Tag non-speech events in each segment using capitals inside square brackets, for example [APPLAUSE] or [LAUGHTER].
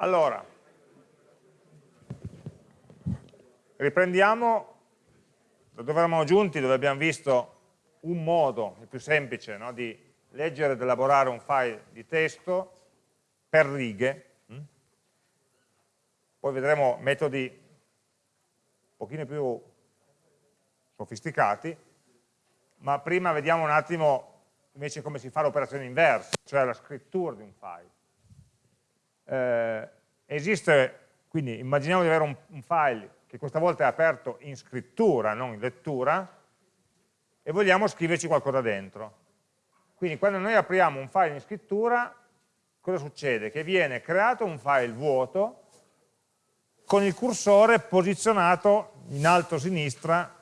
Allora, riprendiamo da dove eravamo giunti, dove abbiamo visto un modo, il più semplice, no, di leggere ed elaborare un file di testo per righe. Mm? Poi vedremo metodi un pochino più sofisticati, ma prima vediamo un attimo invece come si fa l'operazione inversa, cioè la scrittura di un file. Eh, esiste, quindi immaginiamo di avere un, un file che questa volta è aperto in scrittura, non in lettura, e vogliamo scriverci qualcosa dentro. Quindi quando noi apriamo un file in scrittura, cosa succede? Che viene creato un file vuoto con il cursore posizionato in alto a sinistra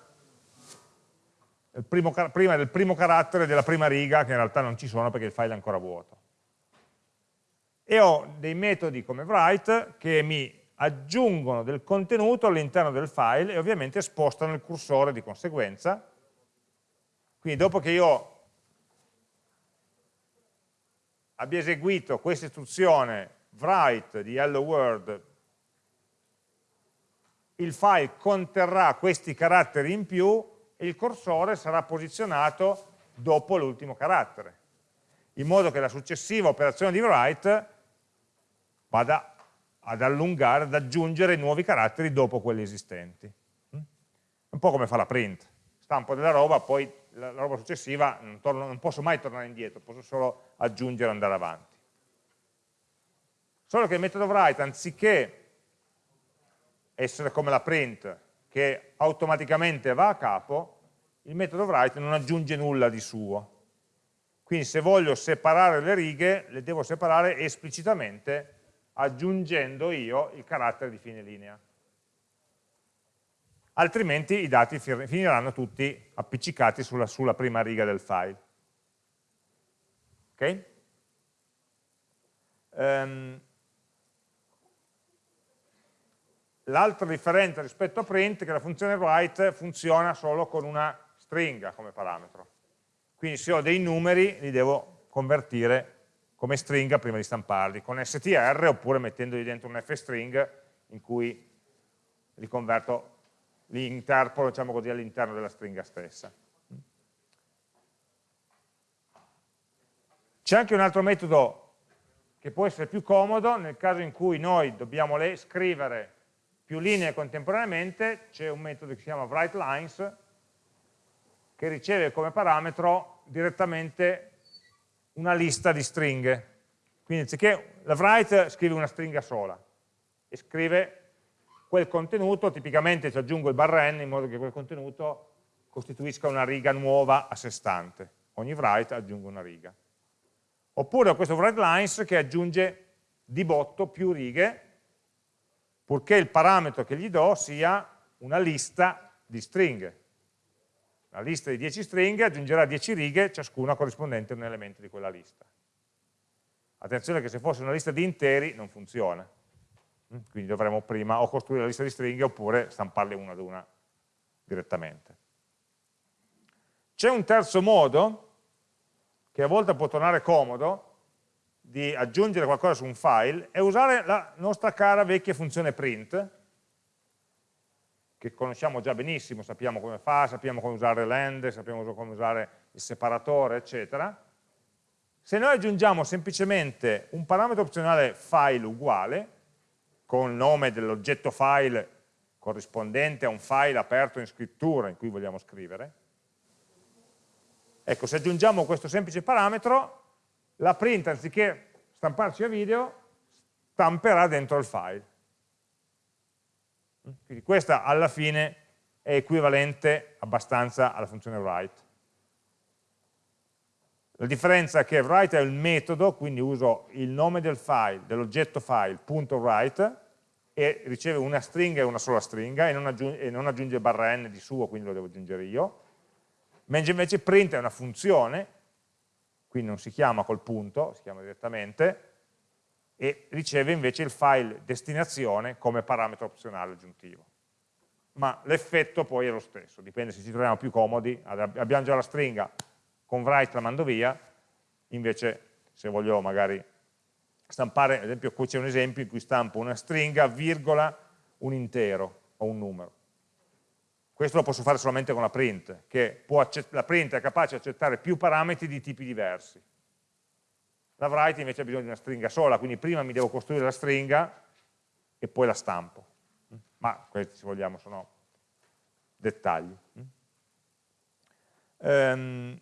primo, prima del primo carattere della prima riga, che in realtà non ci sono perché il file è ancora vuoto. E ho dei metodi come write che mi aggiungono del contenuto all'interno del file e ovviamente spostano il cursore di conseguenza. Quindi dopo che io abbia eseguito questa istruzione write di hello world, il file conterrà questi caratteri in più e il cursore sarà posizionato dopo l'ultimo carattere, in modo che la successiva operazione di write vada ad allungare, ad aggiungere nuovi caratteri dopo quelli esistenti. Mm? Un po' come fa la print. Stampo della roba, poi la, la roba successiva non, torno, non posso mai tornare indietro, posso solo aggiungere e andare avanti. Solo che il metodo write, anziché essere come la print, che automaticamente va a capo, il metodo write non aggiunge nulla di suo. Quindi se voglio separare le righe, le devo separare esplicitamente aggiungendo io il carattere di fine linea. Altrimenti i dati finiranno tutti appiccicati sulla, sulla prima riga del file. Ok? Um, L'altra differenza rispetto a print è che la funzione write funziona solo con una stringa come parametro. Quindi se ho dei numeri li devo convertire come stringa prima di stamparli, con str oppure mettendogli dentro un fstring in cui li converto, li interpolo diciamo così, all'interno della stringa stessa. C'è anche un altro metodo che può essere più comodo nel caso in cui noi dobbiamo scrivere più linee contemporaneamente, c'è un metodo che si chiama writeLines che riceve come parametro direttamente una lista di stringhe. Quindi anziché la write scrive una stringa sola e scrive quel contenuto, tipicamente ci aggiungo il barra n in modo che quel contenuto costituisca una riga nuova a sé stante. Ogni write aggiungo una riga. Oppure ho questo write lines che aggiunge di botto più righe, purché il parametro che gli do sia una lista di stringhe la lista di 10 stringhe aggiungerà 10 righe, ciascuna corrispondente a un elemento di quella lista. Attenzione che se fosse una lista di interi non funziona, mm? quindi dovremmo prima o costruire la lista di stringhe oppure stamparle una ad una direttamente. C'è un terzo modo, che a volte può tornare comodo, di aggiungere qualcosa su un file, è usare la nostra cara vecchia funzione print, che conosciamo già benissimo, sappiamo come fa, sappiamo come usare l'end, sappiamo come usare il separatore, eccetera. Se noi aggiungiamo semplicemente un parametro opzionale file uguale, con il nome dell'oggetto file corrispondente a un file aperto in scrittura in cui vogliamo scrivere, ecco, se aggiungiamo questo semplice parametro, la print, anziché stamparci a video, stamperà dentro il file. Quindi questa alla fine è equivalente abbastanza alla funzione write. La differenza è che write è il metodo, quindi uso il nome del file, dell'oggetto file, punto write, e riceve una stringa e una sola stringa, e non, aggiunge, e non aggiunge barra n di suo, quindi lo devo aggiungere io. Mentre invece print è una funzione, quindi non si chiama col punto, si chiama direttamente, e riceve invece il file destinazione come parametro opzionale aggiuntivo. Ma l'effetto poi è lo stesso, dipende se ci troviamo più comodi, abbiamo già la stringa, con write la mando via, invece se voglio magari stampare, ad esempio qui c'è un esempio in cui stampo una stringa, virgola, un intero o un numero. Questo lo posso fare solamente con la print, che la print è capace di accettare più parametri di tipi diversi. La write invece ha bisogno di una stringa sola, quindi prima mi devo costruire la stringa e poi la stampo. Ma questi, se vogliamo, sono dettagli. Um,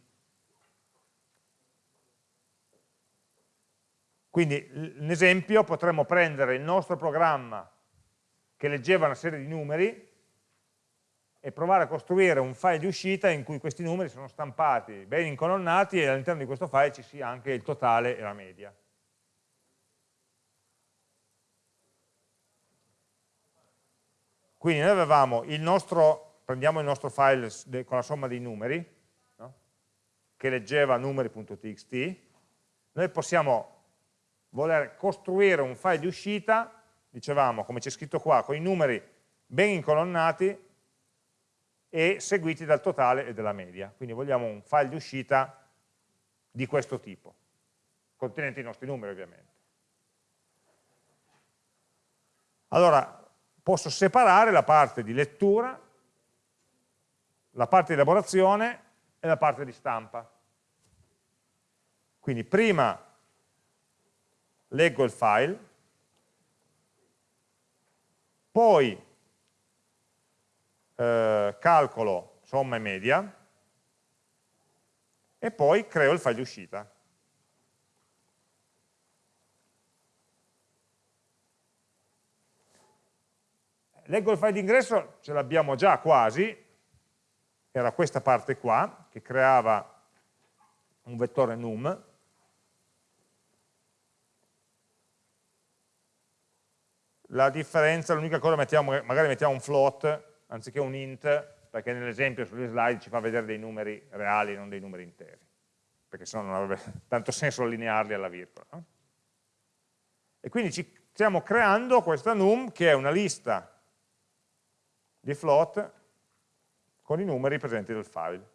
quindi, in esempio, potremmo prendere il nostro programma che leggeva una serie di numeri e provare a costruire un file di uscita in cui questi numeri sono stampati, ben incolonnati e all'interno di questo file ci sia anche il totale e la media. Quindi noi avevamo il nostro, prendiamo il nostro file con la somma dei numeri, no? che leggeva numeri.txt, noi possiamo voler costruire un file di uscita, dicevamo, come c'è scritto qua, con i numeri ben incolonnati, e seguiti dal totale e dalla media. Quindi vogliamo un file di uscita di questo tipo, contenente i nostri numeri ovviamente. Allora, posso separare la parte di lettura, la parte di elaborazione e la parte di stampa. Quindi prima leggo il file, poi eh, calcolo somma e media e poi creo il file di uscita. Leggo il file di ingresso, ce l'abbiamo già quasi, era questa parte qua, che creava un vettore num, la differenza, l'unica cosa, mettiamo, magari mettiamo un float anziché un int, perché nell'esempio sulle slide ci fa vedere dei numeri reali, non dei numeri interi, perché sennò non avrebbe [LAUGHS] tanto senso allinearli alla virgola. No? E quindi ci stiamo creando questa num che è una lista di float con i numeri presenti nel file.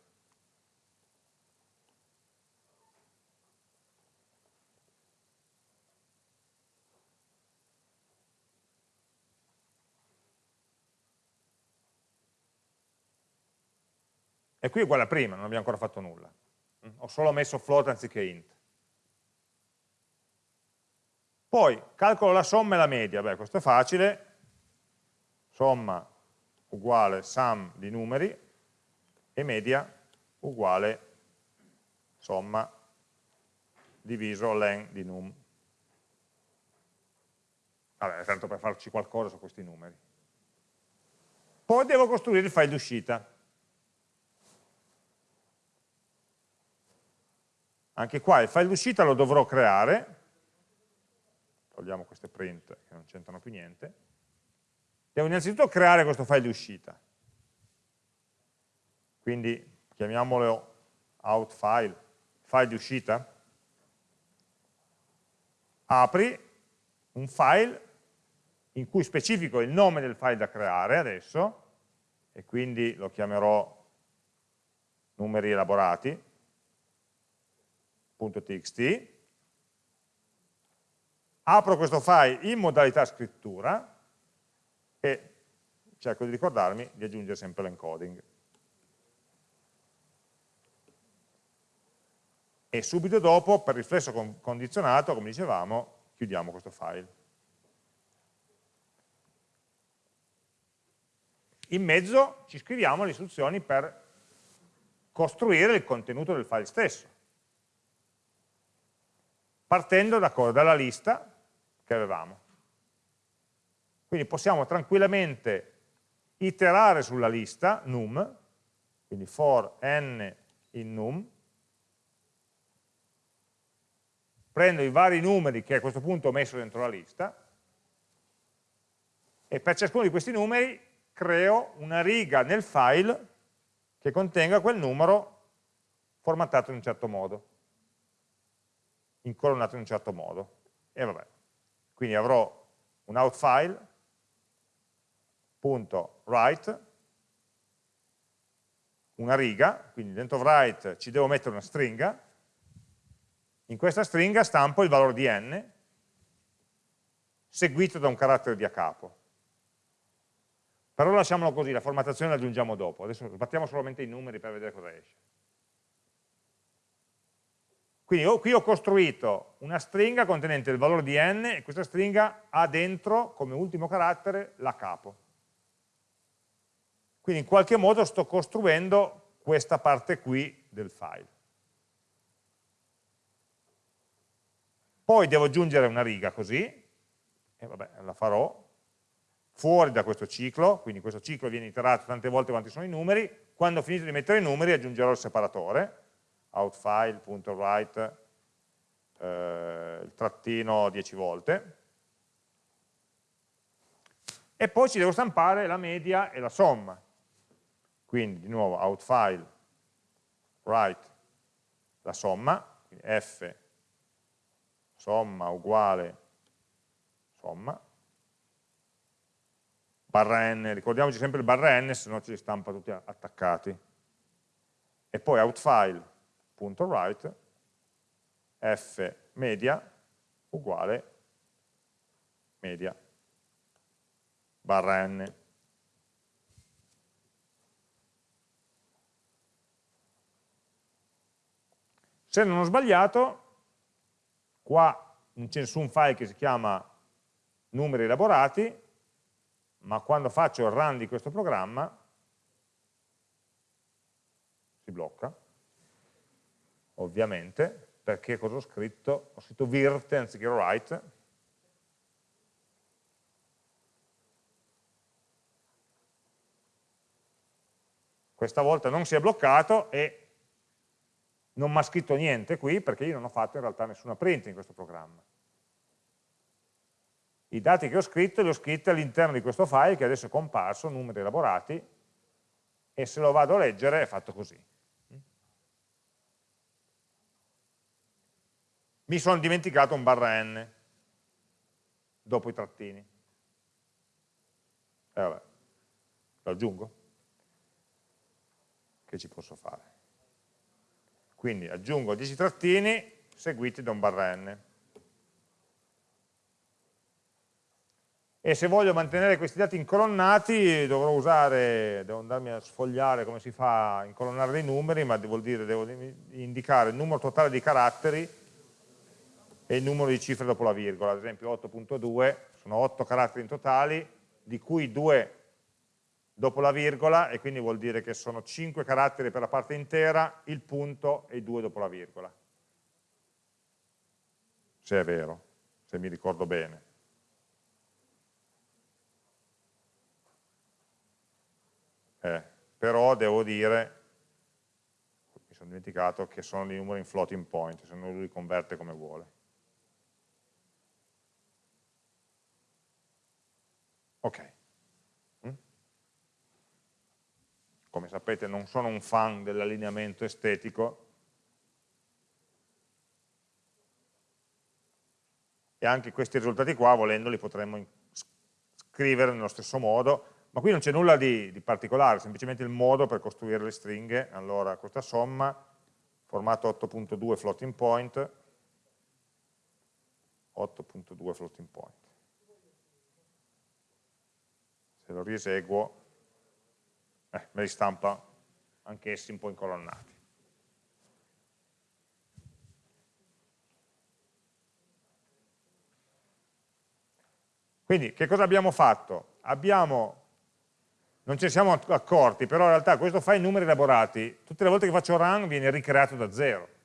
E qui è uguale a prima, non abbiamo ancora fatto nulla. Ho solo messo float anziché int. Poi calcolo la somma e la media, beh questo è facile, somma uguale sum di numeri e media uguale somma diviso len di num. Vabbè, tanto per farci qualcosa su questi numeri. Poi devo costruire il file d'uscita. Anche qua il file d'uscita lo dovrò creare, togliamo queste print che non c'entrano più niente, devo innanzitutto creare questo file d'uscita. Quindi chiamiamolo out file, file di uscita, apri un file in cui specifico il nome del file da creare adesso, e quindi lo chiamerò numeri elaborati, .txt, apro questo file in modalità scrittura e cerco di ricordarmi di aggiungere sempre l'encoding. E subito dopo, per riflesso condizionato, come dicevamo, chiudiamo questo file. In mezzo ci scriviamo le istruzioni per costruire il contenuto del file stesso partendo da dalla lista che avevamo. Quindi possiamo tranquillamente iterare sulla lista num, quindi for n in num, prendo i vari numeri che a questo punto ho messo dentro la lista e per ciascuno di questi numeri creo una riga nel file che contenga quel numero formattato in un certo modo incolonnato in un certo modo. E vabbè. Quindi avrò un outfile, punto write, una riga, quindi dentro write ci devo mettere una stringa, in questa stringa stampo il valore di n, seguito da un carattere di a capo. Però lasciamolo così, la formattazione la aggiungiamo dopo, adesso sbattiamo solamente i numeri per vedere cosa esce. Quindi io, qui ho costruito una stringa contenente il valore di n e questa stringa ha dentro come ultimo carattere la capo. Quindi in qualche modo sto costruendo questa parte qui del file. Poi devo aggiungere una riga così, e vabbè, la farò, fuori da questo ciclo, quindi questo ciclo viene iterato tante volte quanti sono i numeri, quando ho finito di mettere i numeri aggiungerò il separatore, outfile.write eh, il trattino 10 volte. E poi ci devo stampare la media e la somma. Quindi di nuovo outfile write la somma quindi f somma uguale somma barra n, ricordiamoci sempre il barra n se no ci stampa tutti attaccati. E poi outfile write f media uguale media barra n. Se non ho sbagliato, qua c'è su un file che si chiama numeri elaborati, ma quando faccio il run di questo programma si blocca ovviamente, perché cosa ho scritto? Ho scritto virt anziché write, questa volta non si è bloccato e non mi ha scritto niente qui perché io non ho fatto in realtà nessuna print in questo programma. I dati che ho scritto li ho scritti all'interno di questo file che adesso è comparso, numeri elaborati, e se lo vado a leggere è fatto così. Mi sono dimenticato un barra n dopo i trattini. E vabbè, lo aggiungo? Che ci posso fare? Quindi aggiungo 10 trattini seguiti da un barra n. E se voglio mantenere questi dati incolonnati dovrò usare, devo andarmi a sfogliare come si fa a incolonnare dei numeri, ma vuol dire devo indicare il numero totale di caratteri e il numero di cifre dopo la virgola, ad esempio 8.2, sono 8 caratteri in totali, di cui 2 dopo la virgola, e quindi vuol dire che sono 5 caratteri per la parte intera, il punto e i 2 dopo la virgola. Se è vero, se mi ricordo bene. Eh, però devo dire, mi sono dimenticato, che sono i numeri in floating point, se non lui li converte come vuole. Ok. Mm? Come sapete non sono un fan dell'allineamento estetico e anche questi risultati qua, volendoli, potremmo scrivere nello stesso modo, ma qui non c'è nulla di, di, particolare, semplicemente il modo per costruire le stringhe. Allora, questa somma, formato 8.2 floating point, 8.2 floating point se lo rieseguo, eh, me li stampa anch'essi un po' incolonnati. Quindi che cosa abbiamo fatto? Abbiamo, non ce ne siamo accorti, però in realtà questo file numeri elaborati, tutte le volte che faccio run viene ricreato da zero.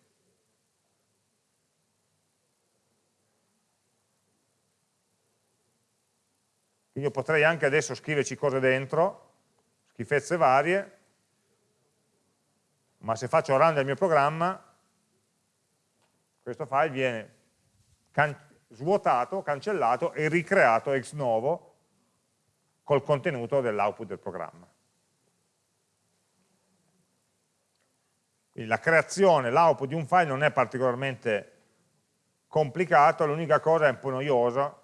Quindi io potrei anche adesso scriverci cose dentro, schifezze varie, ma se faccio run del mio programma, questo file viene can svuotato, cancellato e ricreato ex novo col contenuto dell'output del programma. Quindi la creazione, l'output di un file non è particolarmente complicato, l'unica cosa è un po' noiosa,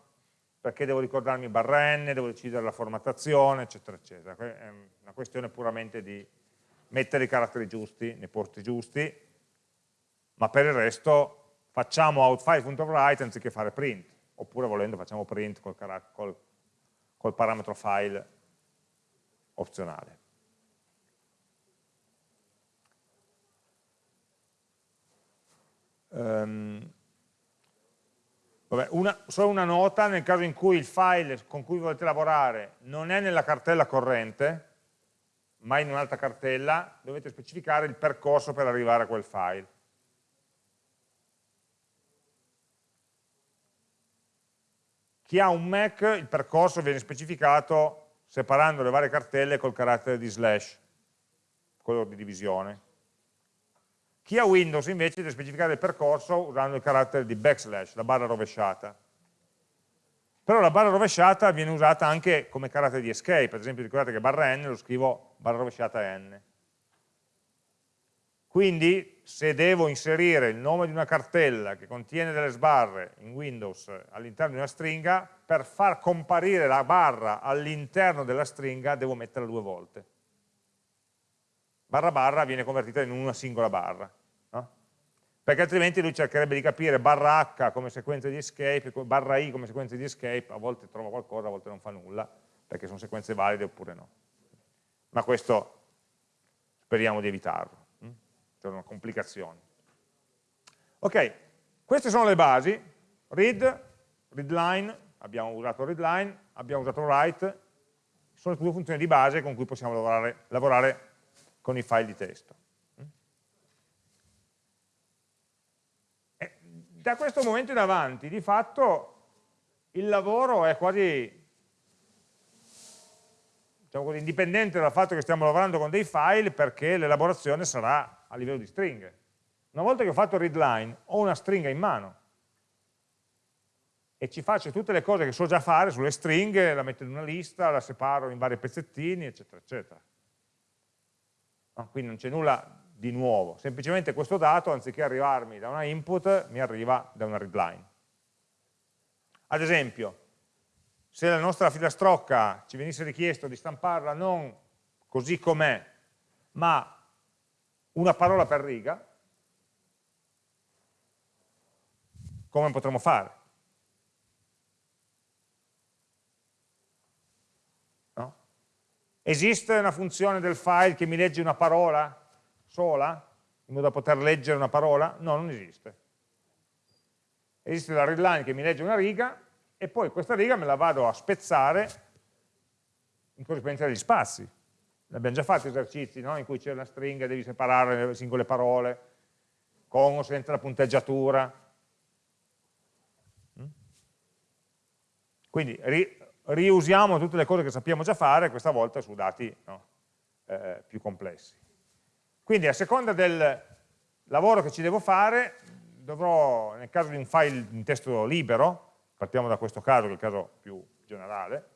perché devo ricordarmi barra n, devo decidere la formattazione, eccetera, eccetera. È una questione puramente di mettere i caratteri giusti nei posti giusti, ma per il resto facciamo outFile.write anziché fare print, oppure volendo facciamo print col, col, col parametro file opzionale. Um, vabbè, una, solo una nota, nel caso in cui il file con cui volete lavorare non è nella cartella corrente, ma in un'altra cartella, dovete specificare il percorso per arrivare a quel file. Chi ha un Mac, il percorso viene specificato separando le varie cartelle col carattere di slash, quello di divisione. Chi ha Windows invece deve specificare il percorso usando il carattere di backslash, la barra rovesciata. Però la barra rovesciata viene usata anche come carattere di escape, ad esempio ricordate che barra n lo scrivo barra rovesciata n. Quindi se devo inserire il nome di una cartella che contiene delle sbarre in Windows all'interno di una stringa, per far comparire la barra all'interno della stringa devo metterla due volte. Barra barra viene convertita in una singola barra, no? perché altrimenti lui cercherebbe di capire barra H come sequenza di escape, barra I come sequenza di escape, a volte trova qualcosa, a volte non fa nulla, perché sono sequenze valide oppure no. Ma questo speriamo di evitarlo c'è una complicazione. Ok, queste sono le basi, read, readline, abbiamo usato readline, abbiamo usato write, sono le due funzioni di base con cui possiamo lavorare, lavorare con i file di testo. E da questo momento in avanti, di fatto, il lavoro è quasi diciamo così, indipendente dal fatto che stiamo lavorando con dei file perché l'elaborazione sarà a livello di stringhe. Una volta che ho fatto il readline, ho una stringa in mano e ci faccio tutte le cose che so già fare sulle stringhe, la metto in una lista, la separo in vari pezzettini, eccetera, eccetera. No? Quindi non c'è nulla di nuovo, semplicemente questo dato, anziché arrivarmi da una input, mi arriva da una readline. Ad esempio, se la nostra filastrocca ci venisse richiesto di stamparla non così com'è, ma una parola per riga, come potremmo fare? Esiste una funzione del file che mi legge una parola sola, in modo da poter leggere una parola? No, non esiste. Esiste la readline che mi legge una riga e poi questa riga me la vado a spezzare in corrispondenza degli spazi abbiamo già fatto esercizi no? in cui c'è una stringa e devi separare le singole parole, con o senza la punteggiatura. Mm? Quindi riusiamo tutte le cose che sappiamo già fare, questa volta su dati no? eh, più complessi. Quindi a seconda del lavoro che ci devo fare, dovrò, nel caso di un file in testo libero, partiamo da questo caso che è il caso più generale,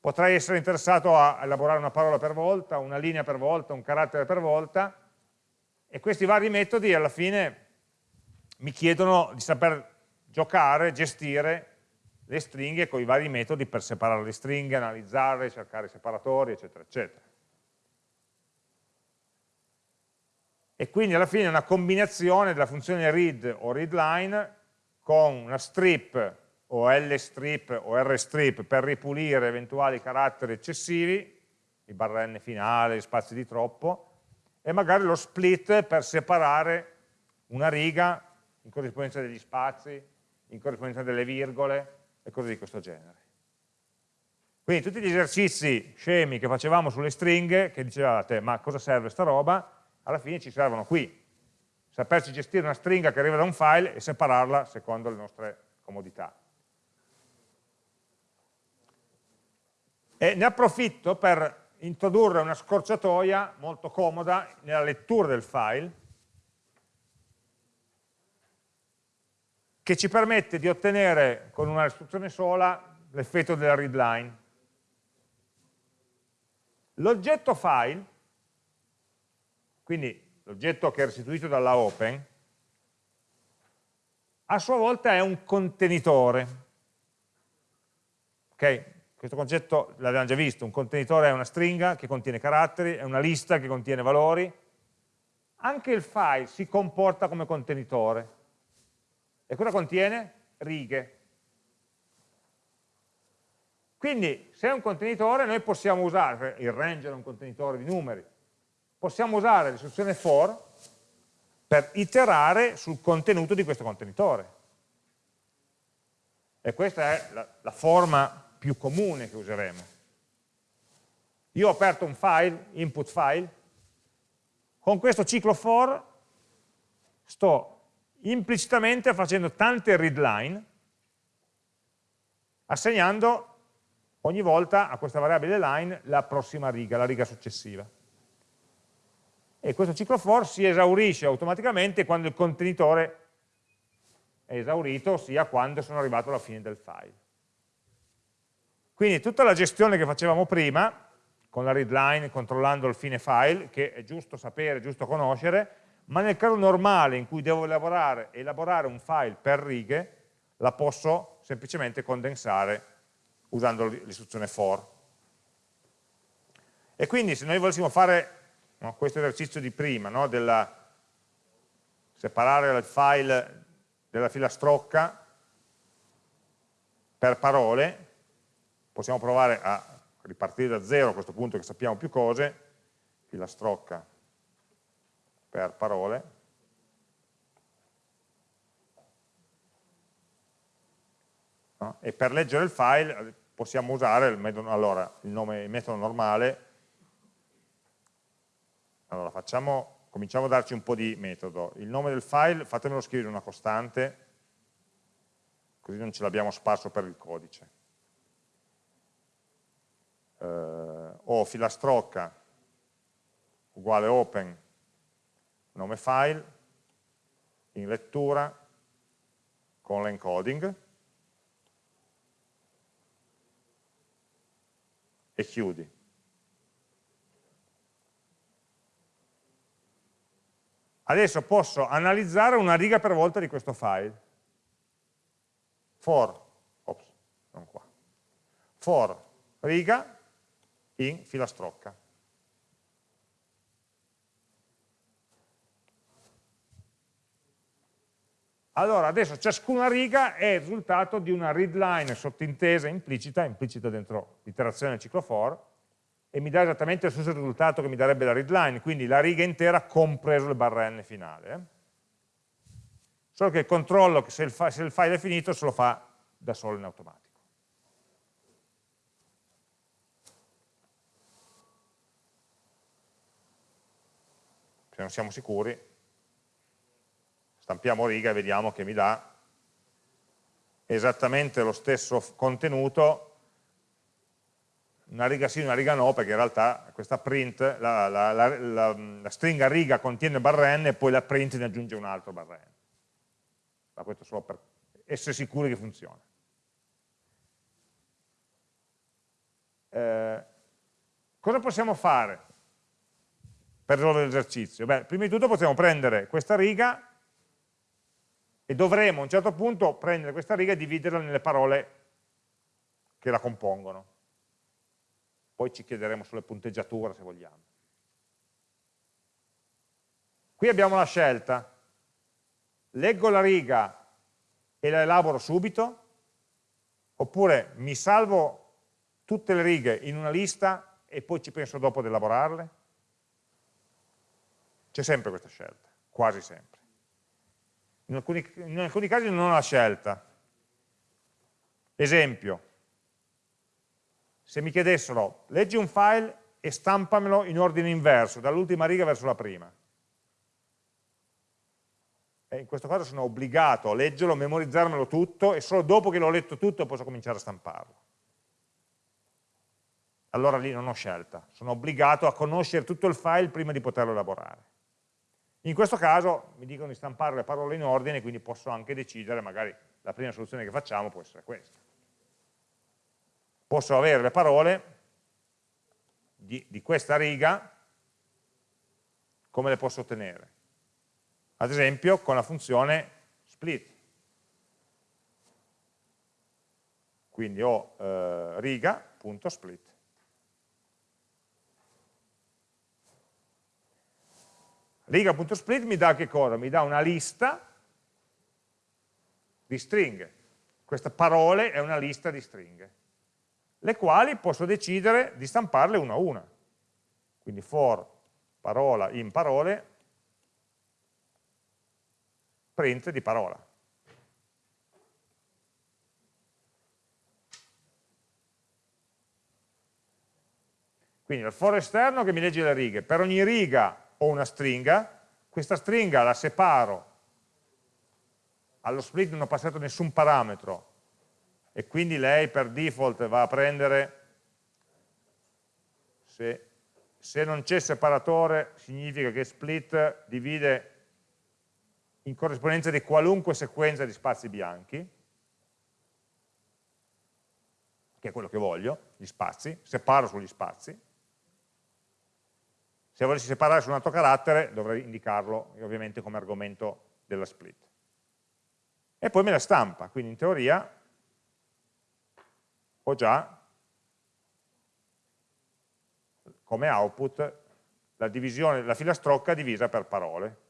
potrei essere interessato a elaborare una parola per volta, una linea per volta, un carattere per volta, e questi vari metodi alla fine mi chiedono di saper giocare, gestire le stringhe con i vari metodi per separare le stringhe, analizzarle, cercare i separatori, eccetera, eccetera. E quindi alla fine è una combinazione della funzione read o readline con una strip o lstrip o rstrip per ripulire eventuali caratteri eccessivi, i barra n finale, spazi di troppo, e magari lo split per separare una riga in corrispondenza degli spazi, in corrispondenza delle virgole e cose di questo genere. Quindi tutti gli esercizi scemi che facevamo sulle stringhe, che dicevate ma cosa serve sta roba, alla fine ci servono qui. Saperci gestire una stringa che arriva da un file e separarla secondo le nostre comodità. E ne approfitto per introdurre una scorciatoia molto comoda nella lettura del file che ci permette di ottenere con una istruzione sola l'effetto della readline. L'oggetto file, quindi l'oggetto che è restituito dalla open, a sua volta è un contenitore. Okay? Questo concetto l'abbiamo già visto, un contenitore è una stringa che contiene caratteri, è una lista che contiene valori. Anche il file si comporta come contenitore. E cosa contiene? Righe. Quindi se è un contenitore noi possiamo usare, il range è un contenitore di numeri, possiamo usare l'istruzione for per iterare sul contenuto di questo contenitore. E questa è la, la forma più comune che useremo. Io ho aperto un file, input file, con questo ciclo for sto implicitamente facendo tante readline, assegnando ogni volta a questa variabile line la prossima riga, la riga successiva. E questo ciclo for si esaurisce automaticamente quando il contenitore è esaurito, ossia quando sono arrivato alla fine del file. Quindi tutta la gestione che facevamo prima, con la readline, controllando il fine file, che è giusto sapere, è giusto conoscere, ma nel caso normale in cui devo elaborare, elaborare un file per righe, la posso semplicemente condensare usando l'istruzione for. E quindi se noi volessimo fare no, questo esercizio di prima, no, della, separare il file della filastrocca per parole, possiamo provare a ripartire da zero a questo punto che sappiamo più cose, filastrocca per parole, no? e per leggere il file possiamo usare il metodo, allora, il, nome, il metodo normale, allora facciamo, cominciamo a darci un po' di metodo, il nome del file fatemelo scrivere una costante, così non ce l'abbiamo sparso per il codice. Eh, o filastrocca uguale open nome file in lettura con l'encoding e chiudi. Adesso posso analizzare una riga per volta di questo file. For, ops, non qua, for riga in filastrocca. Allora, adesso ciascuna riga è il risultato di una readline sottintesa, implicita, implicita dentro l'iterazione del ciclo for, e mi dà esattamente lo stesso risultato che mi darebbe la readline, quindi la riga intera compreso il barra n finale. Eh? Solo che il controllo, se il, se il file è finito, se lo fa da solo in automatico. Se non siamo sicuri, stampiamo riga e vediamo che mi dà esattamente lo stesso contenuto, una riga sì, una riga no, perché in realtà questa print, la, la, la, la stringa riga contiene barra n e poi la print ne aggiunge un altro barra n. Ma questo solo per essere sicuri che funziona. Eh, cosa possiamo fare per risolvere l'esercizio? Beh, prima di tutto possiamo prendere questa riga e dovremo a un certo punto prendere questa riga e dividerla nelle parole che la compongono. Poi ci chiederemo sulle punteggiature se vogliamo. Qui abbiamo la scelta, leggo la riga e la elaboro subito, oppure mi salvo tutte le righe in una lista e poi ci penso dopo di elaborarle. C'è sempre questa scelta, quasi sempre in alcuni, in alcuni casi non ho la scelta. Esempio, se mi chiedessero leggi un file e stampamelo in ordine inverso, dall'ultima riga verso la prima. E in questo caso sono obbligato a leggerlo, a memorizzarmelo tutto e solo dopo che l'ho letto tutto posso cominciare a stamparlo. Allora lì non ho scelta, sono obbligato a conoscere tutto il file prima di poterlo elaborare. In questo caso mi dicono di stampare le parole in ordine, quindi posso anche decidere, magari la prima soluzione che facciamo può essere questa. Posso avere le parole di, di questa riga, come le posso ottenere? Ad esempio con la funzione split. Quindi ho eh, riga.split. Riga.split mi dà che cosa? Mi dà una lista di stringhe. Questa parole è una lista di stringhe. le quali posso decidere di stamparle una a una. Quindi for parola in parole, print di parola. Quindi il for esterno che mi legge le righe, per ogni riga ho una stringa, questa stringa la separo, allo split non ho passato nessun parametro. E quindi lei per default va a prendere, se, se non c'è separatore significa che split divide in corrispondenza di qualunque sequenza di spazi bianchi, che è quello che voglio, gli spazi, separo sugli spazi, se volessi separare su un altro carattere dovrei indicarlo ovviamente come argomento della split. E poi me la stampa, quindi in teoria ho già come output la divisione della filastrocca divisa per parole.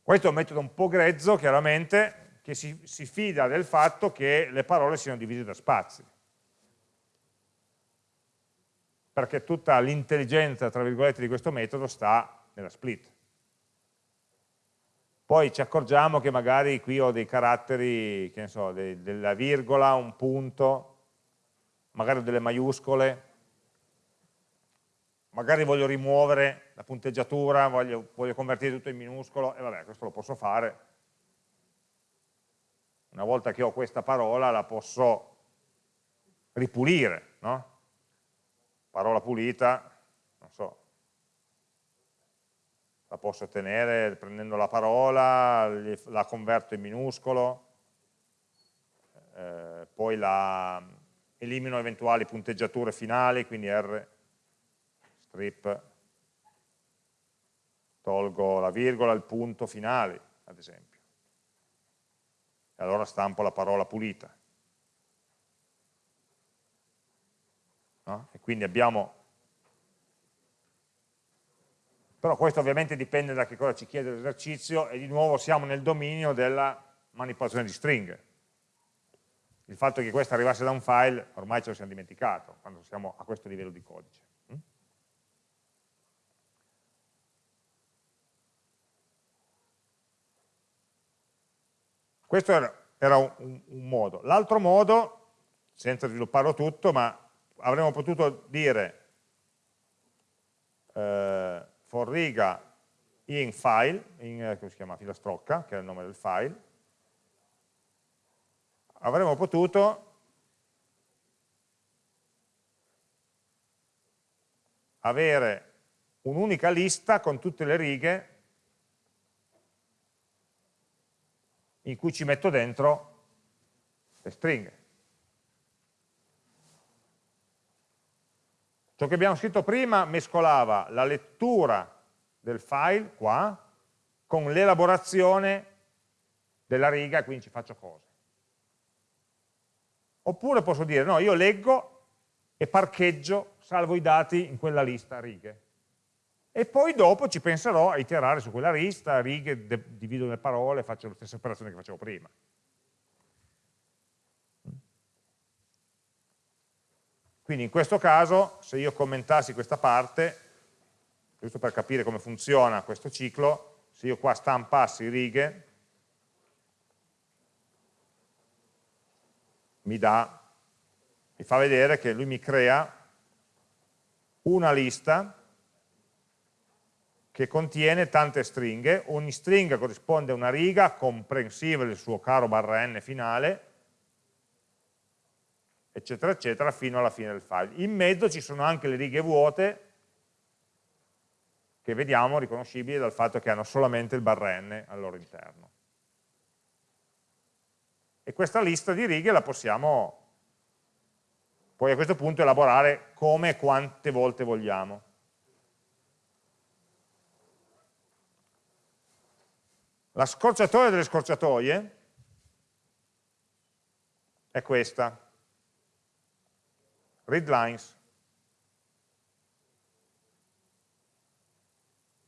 Questo è un metodo un po' grezzo, chiaramente, che si, si fida del fatto che le parole siano divise da spazi. Perché tutta l'intelligenza, tra virgolette, di questo metodo sta nella split. Poi ci accorgiamo che magari qui ho dei caratteri, che ne so, dei, della virgola, un punto, magari delle maiuscole, magari voglio rimuovere la punteggiatura, voglio, voglio convertire tutto in minuscolo, e vabbè, questo lo posso fare, una volta che ho questa parola la posso ripulire, no? Parola pulita, non so, la posso tenere prendendo la parola, la converto in minuscolo, eh, poi la elimino eventuali punteggiature finali, quindi R strip, tolgo la virgola, il punto finale, ad esempio allora stampo la parola pulita. No? E quindi abbiamo... Però questo ovviamente dipende da che cosa ci chiede l'esercizio e di nuovo siamo nel dominio della manipolazione di stringhe. Il fatto che questo arrivasse da un file ormai ce lo siamo dimenticato quando siamo a questo livello di codice. Questo era, un, un, modo. L'altro modo, senza svilupparlo tutto, ma avremmo potuto dire eh, for riga in file, in, eh, come si chiama, filastrocca, che è il nome del file, avremmo potuto avere un'unica lista con tutte le righe in cui ci metto dentro le stringhe. Ciò che abbiamo scritto prima mescolava la lettura del file, qua, con l'elaborazione della riga, quindi ci faccio cose. Oppure posso dire, no, io leggo e parcheggio, salvo i dati in quella lista righe e poi dopo ci penserò a iterare su quella lista, righe, divido le parole, faccio le stesse operazioni che facevo prima. Quindi in questo caso, se io commentassi questa parte, giusto per capire come funziona questo ciclo, se io qua stampassi righe, mi dà, mi fa vedere che lui mi crea una lista che contiene tante stringhe, ogni stringa corrisponde a una riga comprensiva del suo caro barra n finale, eccetera, eccetera, fino alla fine del file. In mezzo ci sono anche le righe vuote, che vediamo riconoscibili dal fatto che hanno solamente il barra n al loro interno. E questa lista di righe la possiamo poi a questo punto elaborare come e quante volte vogliamo. La scorciatoia delle scorciatoie è questa, read lines.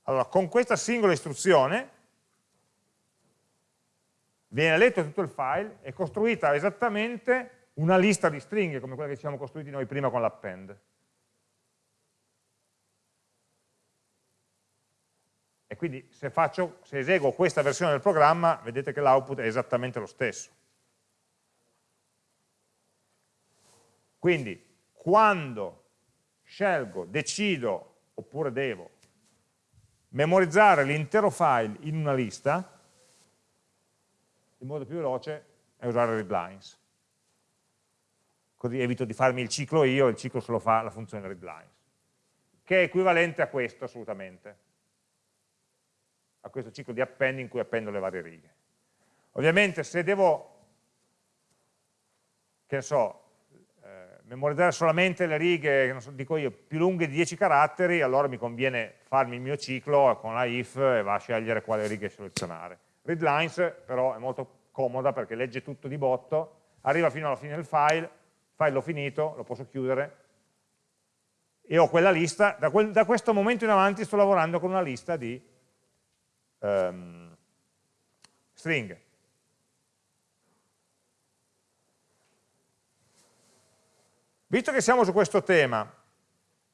Allora, con questa singola istruzione viene letto tutto il file, è costruita esattamente una lista di stringhe, come quella che ci siamo costruiti noi prima con l'append. E quindi se, faccio, se eseguo questa versione del programma, vedete che l'output è esattamente lo stesso. Quindi, quando scelgo, decido, oppure devo, memorizzare l'intero file in una lista, il modo più veloce è usare readlines. Così evito di farmi il ciclo io, il ciclo se lo fa la funzione readlines, che è equivalente a questo assolutamente, a questo ciclo di append in cui appendo le varie righe. Ovviamente se devo, che so, memorizzare solamente le righe, so, dico io, più lunghe di 10 caratteri, allora mi conviene farmi il mio ciclo con la if e va a scegliere quale righe selezionare. Readlines però è molto comoda perché legge tutto di botto, arriva fino alla fine del file, il file l'ho finito, lo posso chiudere e ho quella lista, da, quel, da, questo momento in avanti sto lavorando con una lista di um, stringhe. Visto che siamo su questo tema,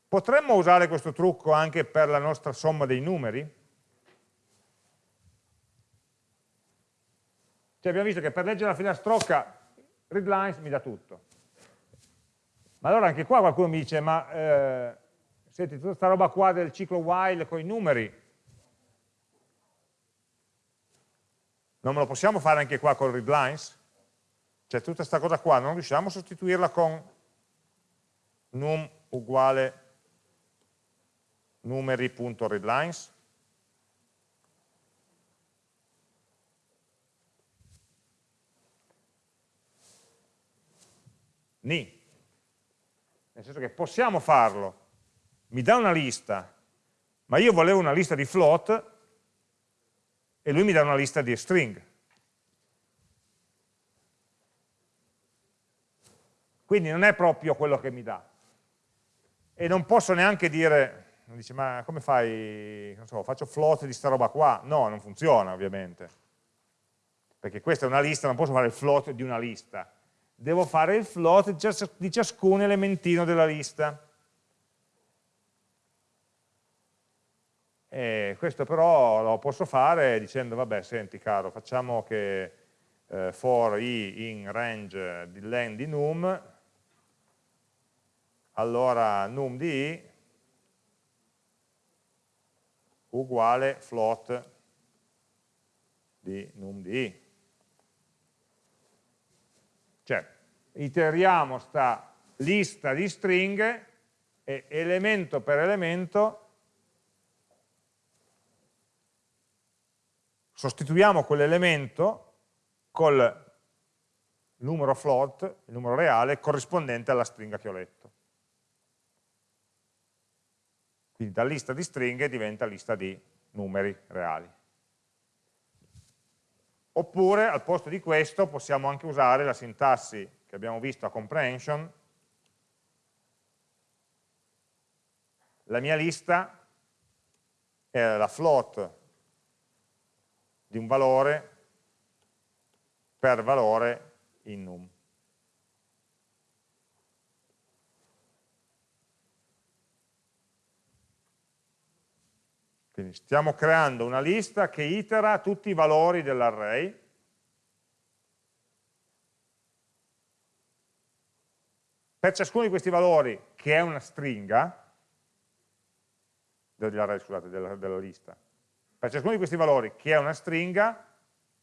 potremmo usare questo trucco anche per la nostra somma dei numeri? Cioè abbiamo visto che per leggere la filastrocca readlines mi dà tutto. Ma allora anche qua qualcuno mi dice, ma eh, senti, tutta questa roba qua del ciclo while con i numeri, non me lo possiamo fare anche qua con readlines? Cioè tutta questa cosa qua, non riusciamo a sostituirla con num uguale numeri.readlines ni. Nel senso che possiamo farlo. Mi dà una lista ma io volevo una lista di float e lui mi dà una lista di string. Quindi non è proprio quello che mi dà. E non posso neanche dire, dice, ma come fai, so, faccio float di sta roba qua? No, non funziona ovviamente, perché questa è una lista, non posso fare il float di una lista, devo fare il float di ciascun elementino della lista. E questo però lo posso fare dicendo, vabbè, senti caro, facciamo che eh, for i in range di len di num allora num di i uguale float di num di i. Cioè, iteriamo sta lista di stringhe e elemento per elemento sostituiamo quell'elemento col numero float, il numero reale, corrispondente alla stringa che ho letto. Quindi da lista di stringhe diventa lista di numeri reali. Oppure al posto di questo possiamo anche usare la sintassi che abbiamo visto a comprehension. La mia lista è la float di un valore per valore in num. Quindi stiamo creando una lista che itera tutti i valori dell'array. Per ciascuno di questi valori, che è una stringa, dell'array, scusate, della, della lista, per ciascuno di questi valori, che è una stringa,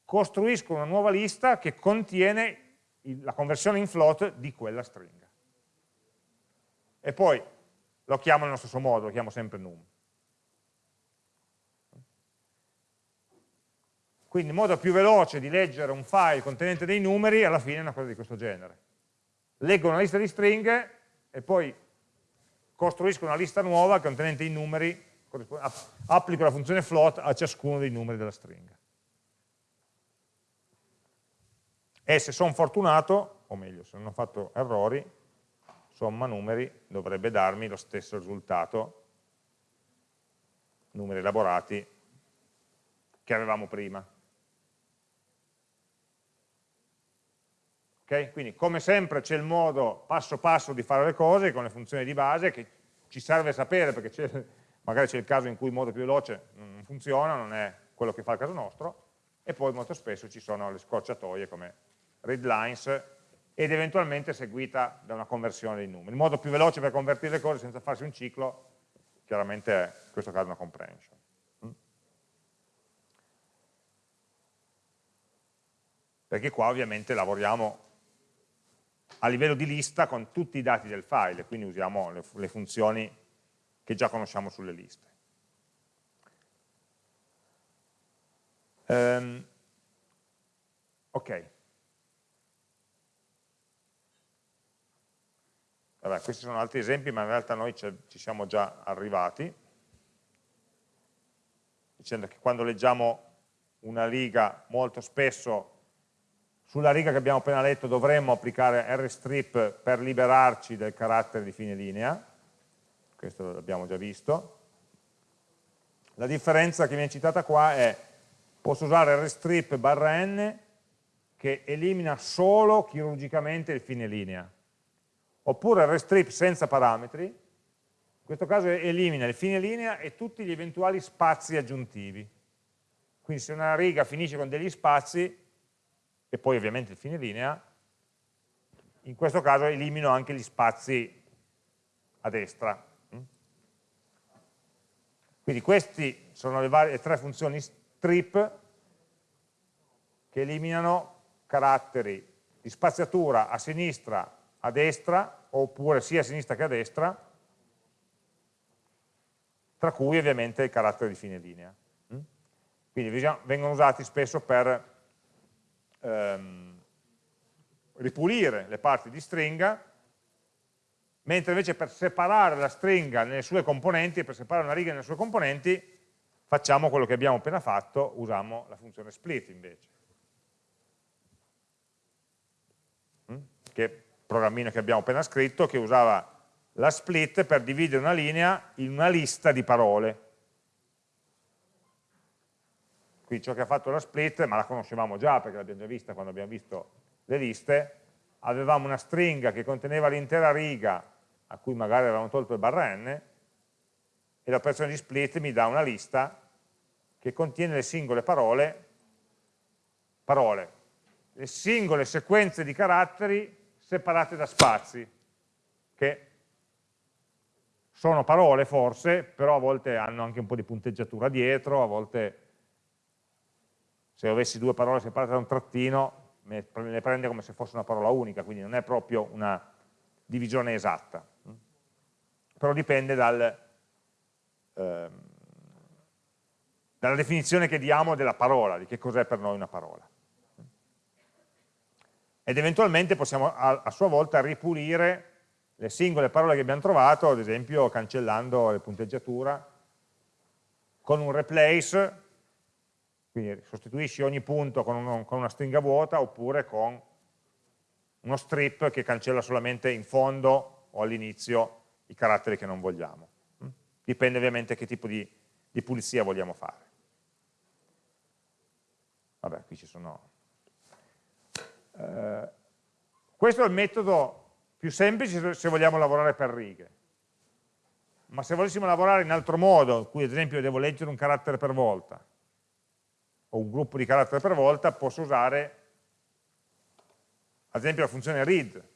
costruisco una nuova lista che contiene la conversione in float di quella stringa. E poi lo chiamo nello stesso modo, lo chiamo sempre num. Quindi il modo più veloce di leggere un file contenente dei numeri alla fine è una cosa di questo genere. Leggo una lista di stringhe e poi costruisco una lista nuova contenente i numeri, applico la funzione float a ciascuno dei numeri della stringa. E se sono fortunato, o meglio, se non ho fatto errori, somma numeri dovrebbe darmi lo stesso risultato, numeri elaborati, che avevamo prima. Okay? Quindi come sempre c'è il modo passo passo di fare le cose con le funzioni di base che ci serve sapere perché magari c'è il caso in cui il modo più veloce non funziona, non è quello che fa il caso nostro, e poi molto spesso ci sono le scorciatoie come readlines ed eventualmente seguita da una conversione dei numeri. Il modo più veloce per convertire le cose senza farsi un ciclo chiaramente è in questo caso una comprehension. Mm? Perché qua ovviamente lavoriamo a livello di lista con tutti i dati del file, quindi usiamo le funzioni che già conosciamo sulle liste. Um, ok. Vabbè, questi sono altri esempi, ma in realtà noi ci siamo già arrivati, dicendo che quando leggiamo una riga molto spesso sulla riga che abbiamo appena letto dovremmo applicare rstrip per liberarci del carattere di fine linea, questo l'abbiamo già visto. La differenza che viene citata qua è posso usare rstrip barra n che elimina solo chirurgicamente il fine linea, oppure rstrip senza parametri, in questo caso elimina il fine linea e tutti gli eventuali spazi aggiuntivi. Quindi se una riga finisce con degli spazi, e poi ovviamente il fine linea, in questo caso elimino anche gli spazi a destra. Quindi queste sono le, varie, le tre funzioni strip che eliminano caratteri di spaziatura a sinistra, a destra, oppure sia a sinistra che a destra, tra cui ovviamente il carattere di fine linea. Quindi vengono usati spesso per ehm, ripulire le parti di stringa, mentre invece per separare la stringa nelle sue componenti, per separare una riga nelle sue componenti, facciamo quello che abbiamo appena fatto, usiamo la funzione split invece. Mm? Che programmino che abbiamo appena scritto, che usava la split per dividere una linea in una lista di parole. Quindi ciò che ha fatto la split, ma la conoscevamo già perché l'abbiamo già vista quando abbiamo visto le liste, avevamo una stringa che conteneva l'intera riga a cui magari avevamo tolto il barra n e l'operazione di split mi dà una lista che contiene le singole parole, parole, le singole sequenze di caratteri separate da spazi, che sono parole forse, però a volte hanno anche un po' di punteggiatura dietro, a volte se avessi due parole separate da un trattino, le prende come se fosse una parola unica, quindi non è proprio una divisione esatta. Però dipende dal, ehm, dalla definizione che diamo della parola, di che cos'è per noi una parola. Ed eventualmente possiamo a, a sua volta ripulire le singole parole che abbiamo trovato, ad esempio cancellando le punteggiatura, con un replace quindi sostituisci ogni punto con, uno, con una stringa vuota oppure con uno strip che cancella solamente in fondo o all'inizio i caratteri che non vogliamo. Mm? Dipende ovviamente che tipo di, di pulizia vogliamo fare. Vabbè, qui ci sono... Eh, questo è il metodo più semplice se vogliamo lavorare per righe. Ma se volessimo lavorare in altro modo, cui ad esempio devo leggere un carattere per volta, o un gruppo di caratteri per volta, posso usare ad esempio la funzione read.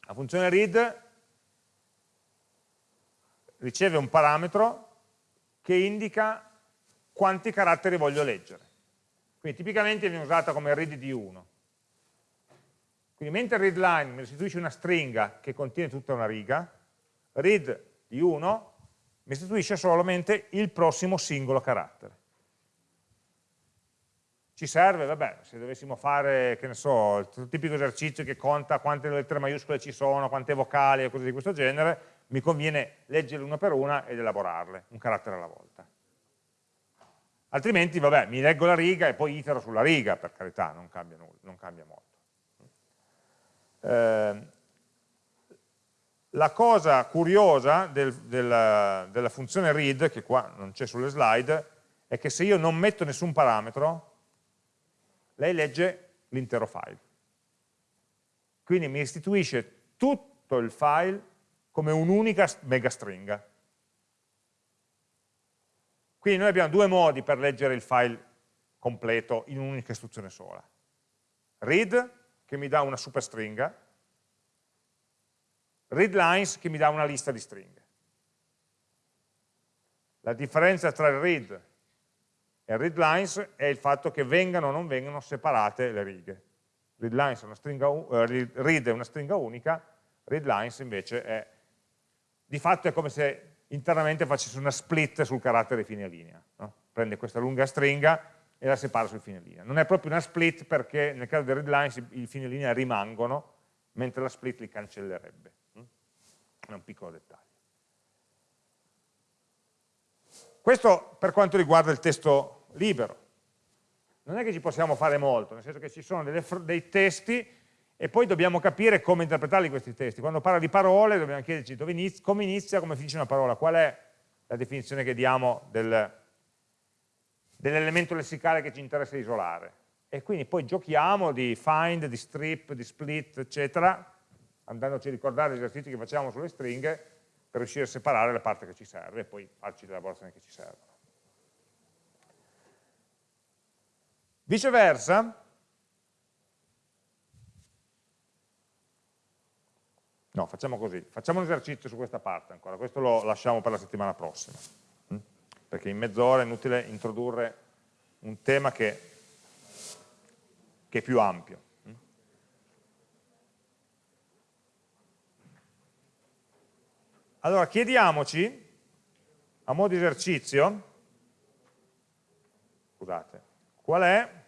La funzione read riceve un parametro che indica quanti caratteri voglio leggere. Quindi tipicamente viene usata come read di 1. Quindi mentre readline mi restituisce una stringa che contiene tutta una riga, read di 1 mi restituisce solamente il prossimo singolo carattere. Ci serve, vabbè, se dovessimo fare, che ne so, il tipico esercizio che conta quante lettere maiuscole ci sono, quante vocali e cose di questo genere, mi conviene leggerle una per una ed elaborarle, un carattere alla volta. Altrimenti, vabbè, mi leggo la riga e poi itero sulla riga, per carità, non cambia, nulla, non cambia molto. Eh, la cosa curiosa del, del, della funzione read, che qua non c'è sulle slide, è che se io non metto nessun parametro, lei legge l'intero file. quindi mi restituisce tutto il file come un'unica mega stringa. Quindi noi abbiamo due modi per leggere il file completo in un'unica istruzione sola. Read, che mi dà una superstringa, readlines, che mi dà una lista di stringhe. La differenza tra il read e il readlines è il fatto che vengano o non vengano separate le righe. Readlines è una stringa, uh, read è una stringa unica, readlines invece è, di fatto è come se internamente facesse una split sul carattere fine linea. No? Prende questa lunga stringa e la separa sul fine linea. Non è proprio una split perché nel caso dei readlines i fine linea rimangono, mentre la split li cancellerebbe. Mm? È un piccolo dettaglio. Questo per quanto riguarda il testo libero. Non è che ci possiamo fare molto, nel senso che ci sono delle, dei testi e poi dobbiamo capire come interpretarli questi testi. Quando parla di parole dobbiamo chiederci inizia, come inizia, come finisce una parola, qual è la definizione che diamo del, dell'elemento lessicale che ci interessa isolare. E quindi poi giochiamo di find, di strip, di split, eccetera, andandoci a ricordare gli esercizi che facciamo sulle stringhe per riuscire a separare la parte che ci serve e poi farci le elaborazioni che ci servono. Viceversa, No, facciamo così, facciamo un esercizio su questa parte ancora, questo lo lasciamo per la settimana prossima, mm? perché in mezz'ora è inutile introdurre un tema che, che è più ampio. Mm? Allora, chiediamoci, a modo di esercizio, scusate, qual è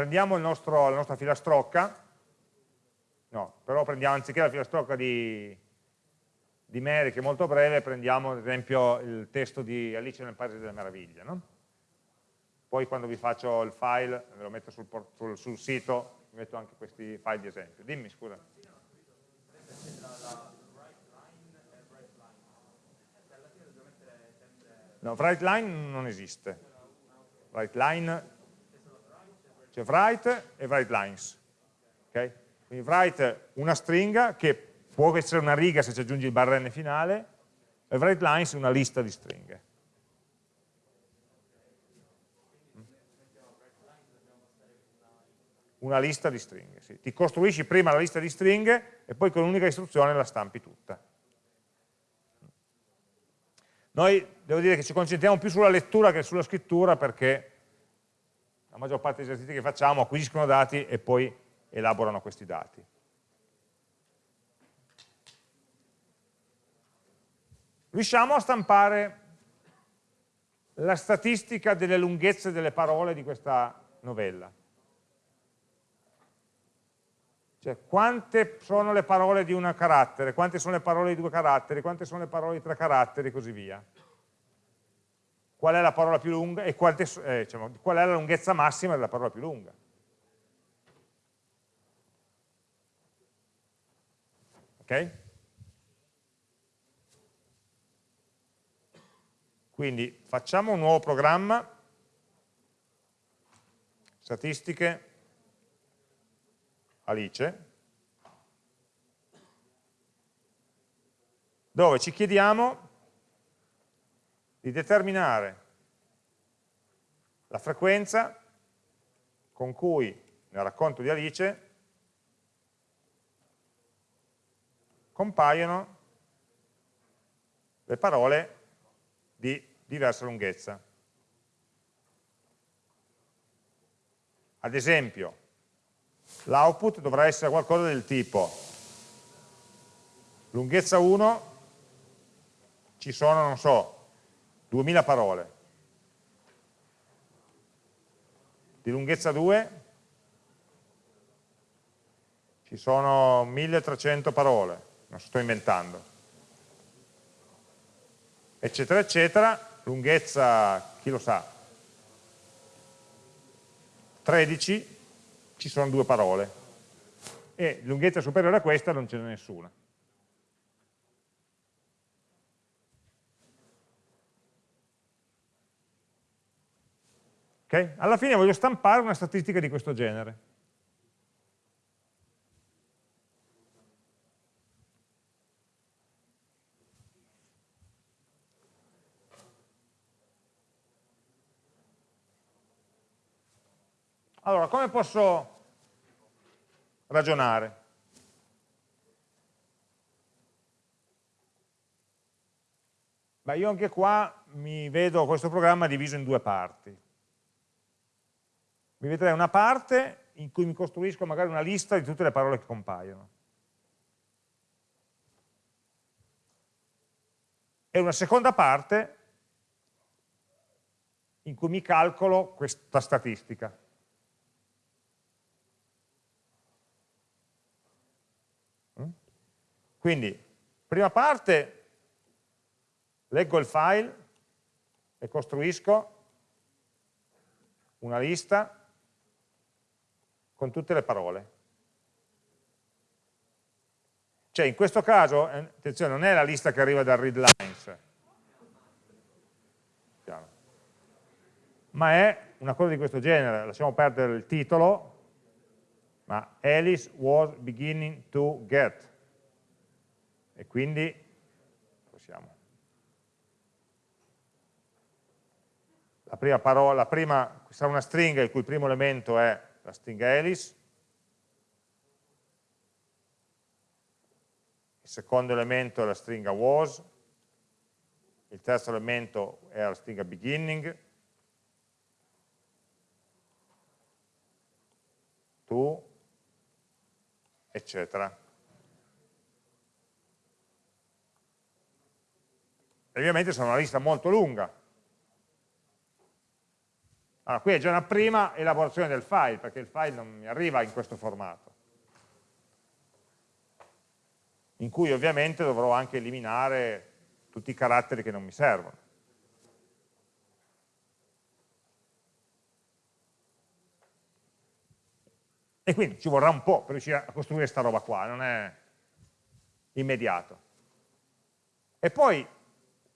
prendiamo nostro, la nostra filastrocca, no, però prendiamo anziché la filastrocca di, di Mary, che è molto breve, prendiamo ad esempio il testo di Alice nel Paese delle Meraviglie. No? Poi quando vi faccio il file, ve lo metto sul, sul, sul sito, vi metto anche questi file di esempio. Dimmi, scusa. No, write line non esiste. Write line c'è write e write lines. Okay? Quindi write una stringa che può essere una riga se ci aggiungi il barrn finale, e write lines una lista di stringhe. Una lista di stringhe, sì. Ti costruisci prima la lista di stringhe e poi con un'unica istruzione la stampi tutta. Noi devo dire che ci concentriamo più sulla lettura che sulla scrittura perché la maggior parte degli esercizi che facciamo acquisiscono dati e poi elaborano questi dati. Riusciamo a stampare la statistica delle lunghezze delle parole di questa novella. Cioè, quante sono le parole di un carattere, quante sono le parole di due caratteri, quante sono le parole di tre caratteri e così via qual è la parola più lunga e quante, eh, diciamo, qual è la lunghezza massima della parola più lunga. Ok? Quindi facciamo un nuovo programma, statistiche, Alice, dove ci chiediamo di determinare la frequenza con cui nel racconto di Alice compaiono le parole di diversa lunghezza. Ad esempio, l'output dovrà essere qualcosa del tipo lunghezza 1 ci sono, non so, 2000 parole. Di lunghezza 2 ci sono 1300 parole, non sto inventando. Eccetera, eccetera, lunghezza, chi lo sa, 13 ci sono due parole e lunghezza superiore a questa non ce n'è nessuna. Okay? Alla fine voglio stampare una statistica di questo genere. Allora, come posso ragionare? Beh, io anche qua mi vedo questo programma diviso in due parti. Mi vedrei una parte in cui mi costruisco magari una lista di tutte le parole che compaiono. E una seconda parte in cui mi calcolo questa statistica. Quindi, prima parte, leggo il file e costruisco una lista con tutte le parole. Cioè, in questo caso, eh, attenzione, non è la lista che arriva dal readlines, ma è una cosa di questo genere, lasciamo perdere il titolo, ma Alice was beginning to get e quindi possiamo. La prima parola, la prima, sarà una stringa il cui primo elemento è la stringa Alice, il secondo elemento è la stringa was, il terzo elemento è la stringa beginning, to, eccetera. ovviamente sono una lista molto lunga. Allora, qui è già una prima elaborazione del file, perché il file non mi arriva in questo formato, in cui ovviamente dovrò anche eliminare tutti i caratteri che non mi servono. E quindi ci vorrà un po' per riuscire a costruire questa roba qua, non è immediato. E poi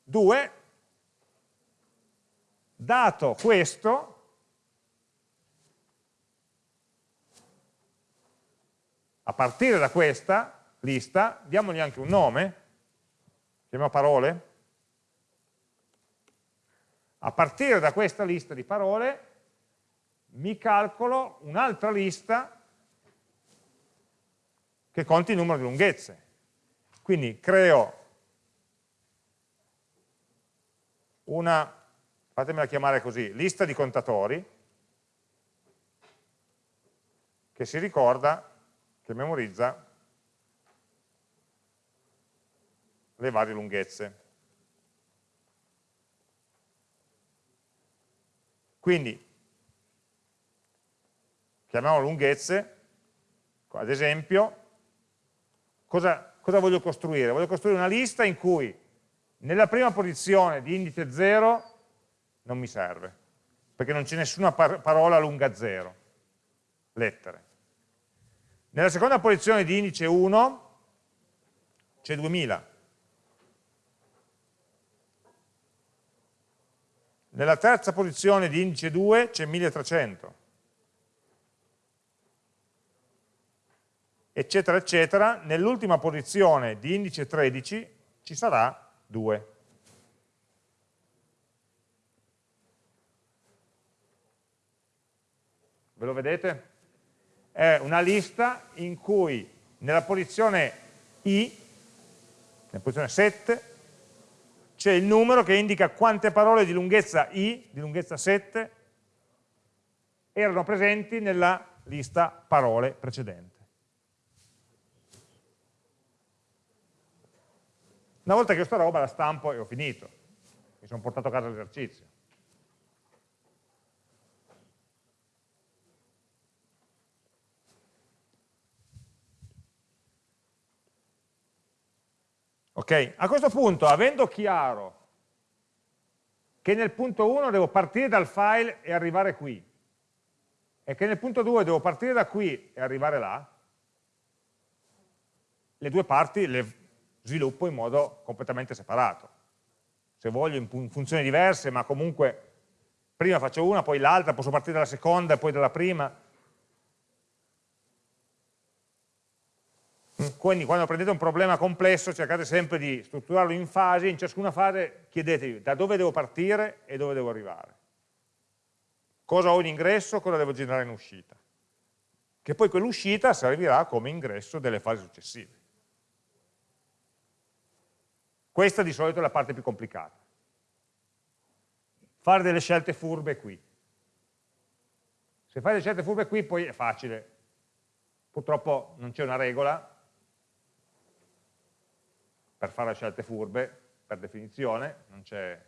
2, dato questo, a partire da questa lista, diamogli anche un nome, chiamiamo parole, a partire da questa lista di parole mi calcolo un'altra lista che conti il numero di lunghezze. Quindi creo una, fatemela chiamare così, lista di contatori che si ricorda, che memorizza le varie lunghezze. Quindi, chiamiamo lunghezze, ad esempio, cosa, cosa voglio costruire? Voglio costruire una lista in cui nella prima posizione di indice 0 non mi serve, perché non c'è nessuna par parola lunga 0, lettere. Nella seconda posizione di indice 1 c'è 2000. Nella terza posizione di indice 2 c'è 1300. Eccetera, eccetera. Nell'ultima posizione di indice 13 ci sarà 2. Ve lo vedete? È una lista in cui nella posizione I, nella posizione 7, c'è il numero che indica quante parole di lunghezza I, di lunghezza 7, erano presenti nella lista parole precedente. Una volta che ho sta roba la stampo e ho finito. Mi sono portato a casa l'esercizio. Ok? A questo punto, avendo chiaro che nel punto 1 devo partire dal file e arrivare qui, e che nel punto 2 devo partire da qui e arrivare là, le due parti le sviluppo in modo completamente separato. Se voglio in funzioni diverse, ma comunque Prima faccio una, poi l'altra, posso partire dalla seconda e poi dalla prima. Quindi quando prendete un problema complesso cercate sempre di strutturarlo in fasi, in ciascuna fase chiedetevi da dove devo partire e dove devo arrivare. Cosa ho in ingresso, cosa devo generare in uscita. Che poi quell'uscita servirà come ingresso delle fasi successive. Questa di solito è la parte più complicata. Fare delle scelte furbe qui. Se fai delle scelte furbe qui poi è facile. Purtroppo non c'è una regola, per fare scelte furbe, per definizione, non c'è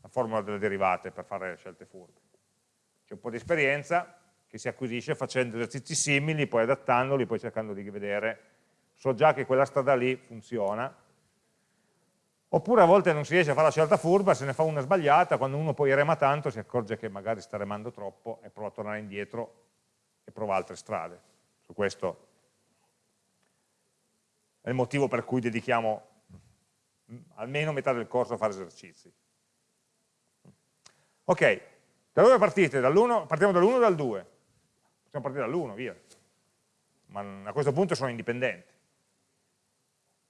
la formula delle derivate per fare scelte furbe. C'è un po' di esperienza che si acquisisce facendo esercizi simili, poi adattandoli, poi cercando di vedere, so già che quella strada lì funziona, oppure a volte non si riesce a fare la scelta furba, se ne fa una sbagliata, quando uno poi rema tanto si accorge che magari sta remando troppo e prova a tornare indietro e prova altre strade. Su questo è il motivo per cui dedichiamo almeno metà del corso a fare esercizi. Ok, da dove partite? Dall partiamo dall'1 o dal 2? Possiamo partire dall'1, via. Ma a questo punto sono indipendenti.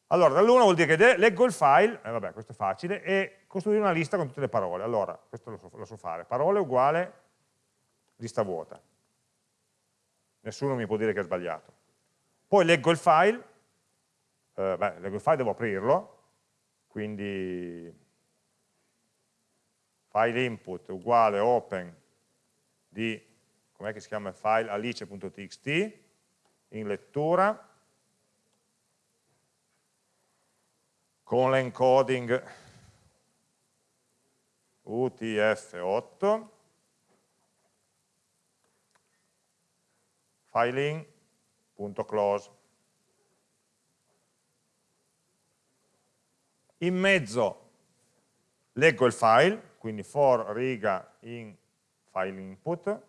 Allora, dall'1 vuol dire che leggo il file, eh, vabbè, questo è facile, e costruire una lista con tutte le parole. Allora, questo lo so, lo so fare. Parole uguale lista vuota. Nessuno mi può dire che è sbagliato. Poi leggo il file, eh, beh, leggo il file, devo aprirlo, quindi file input uguale open di, com'è che si chiama il file, alice.txt, in lettura, con l'encoding UTF-8, filein.close. in mezzo leggo il file, quindi for riga in file input,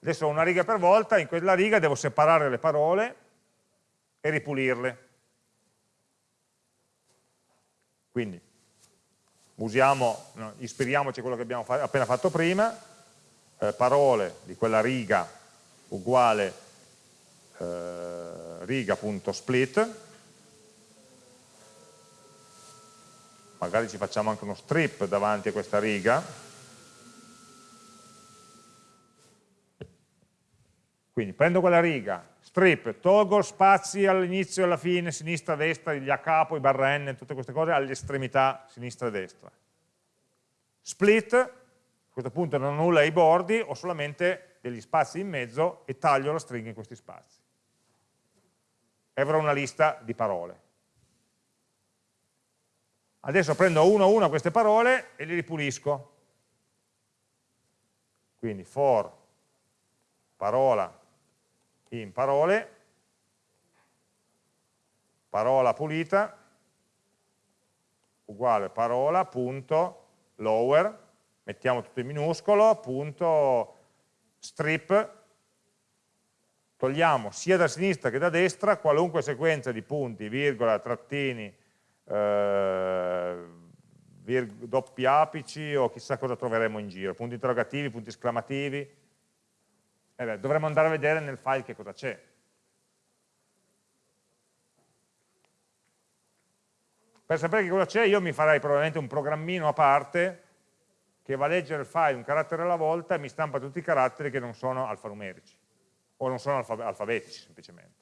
adesso una riga per volta, in quella riga devo separare le parole e ripulirle. Quindi usiamo, no, ispiriamoci a quello che abbiamo fa appena fatto prima, eh, parole di quella riga uguale eh, riga.split, magari ci facciamo anche uno strip davanti a questa riga, quindi prendo quella riga, strip, tolgo spazi all'inizio e alla fine, sinistra, destra, gli a capo, i barra n, tutte queste cose all'estremità sinistra e destra. Split, a questo punto non ho nulla ai bordi, ho solamente degli spazi in mezzo e taglio la stringa in questi spazi. E avrò una lista di parole. Adesso prendo uno a uno queste parole e li ripulisco. Quindi for parola in parole, parola pulita, uguale parola, punto, lower, mettiamo tutto in minuscolo, punto, strip, togliamo sia da sinistra che da destra qualunque sequenza di punti, virgola, trattini, eh, doppi apici o chissà cosa troveremo in giro, punti interrogativi, punti esclamativi, eh beh, dovremmo andare a vedere nel file che cosa c'è. Per sapere che cosa c'è io mi farei probabilmente un programmino a parte che va a leggere il file un carattere alla volta e mi stampa tutti i caratteri che non sono alfanumerici o non sono alfabetici semplicemente.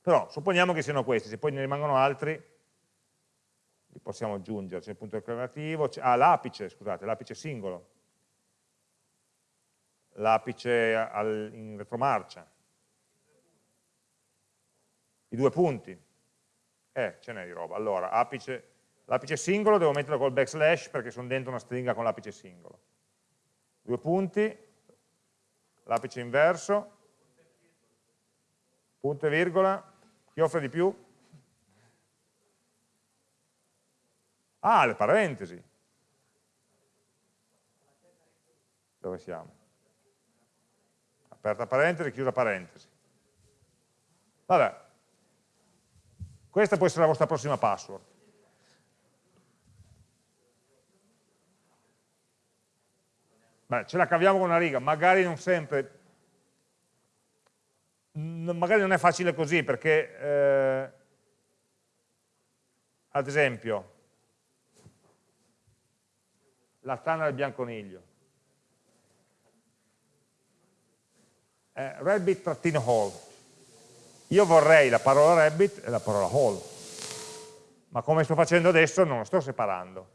Però supponiamo che siano questi, se poi ne rimangono altri li possiamo aggiungere, c'è il punto declarativo, ah l'apice, scusate, l'apice singolo, l'apice in retromarcia, i due punti, eh, ce n'è di roba, allora l'apice singolo devo metterlo col backslash perché sono dentro una stringa con l'apice singolo, due punti, l'apice inverso, punto e virgola, chi offre di più? Ah, le parentesi. Dove siamo? Aperta parentesi, chiusa parentesi. Vabbè. Questa può essere la vostra prossima password. Beh, ce la caviamo con una riga, magari non sempre magari non è facile così perché, eh, ad esempio, la tana del bianconiglio, eh, rabbit-hole, io vorrei la parola rabbit e la parola hole, ma come sto facendo adesso non lo sto separando,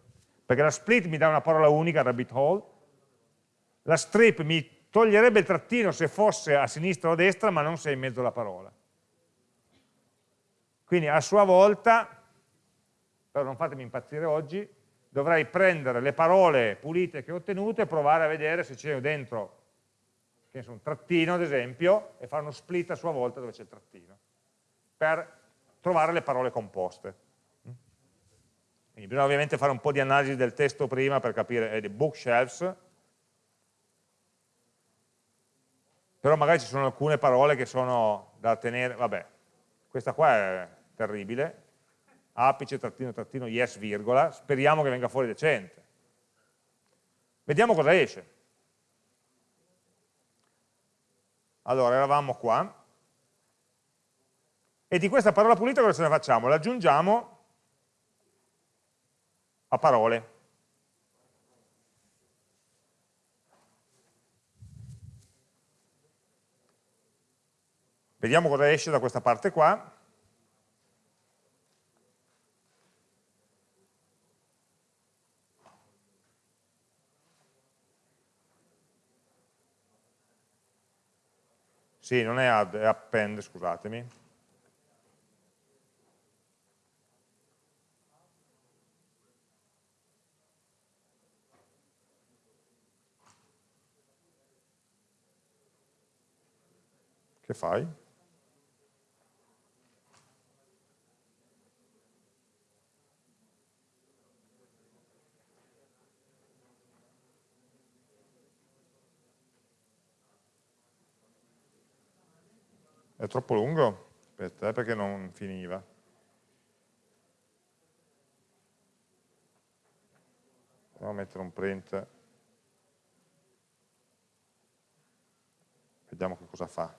perché la split mi dà una parola unica, rabbit hole, la strip mi toglierebbe il trattino se fosse a sinistra o a destra, ma non se è in mezzo alla parola. Quindi a sua volta, però non fatemi impazzire oggi, dovrei prendere le parole pulite che ho ottenute e provare a vedere se c'è dentro che ne un trattino ad esempio, e fare uno split a sua volta dove c'è il trattino, per trovare le parole composte. Quindi bisogna ovviamente fare un po' di analisi del testo prima per capire eh, bookshelves, però magari ci sono alcune parole che sono da tenere, vabbè, questa qua è terribile, apice, trattino, trattino, yes, virgola, speriamo che venga fuori decente. Vediamo cosa esce. Allora, eravamo qua, e di questa parola pulita cosa ce ne facciamo? La aggiungiamo a parole. Vediamo cosa esce da questa parte qua. Sì, non è add, è append, scusatemi. Che fai? È troppo lungo? Aspetta, perché non finiva. Proviamo a mettere un print. Vediamo che cosa fa.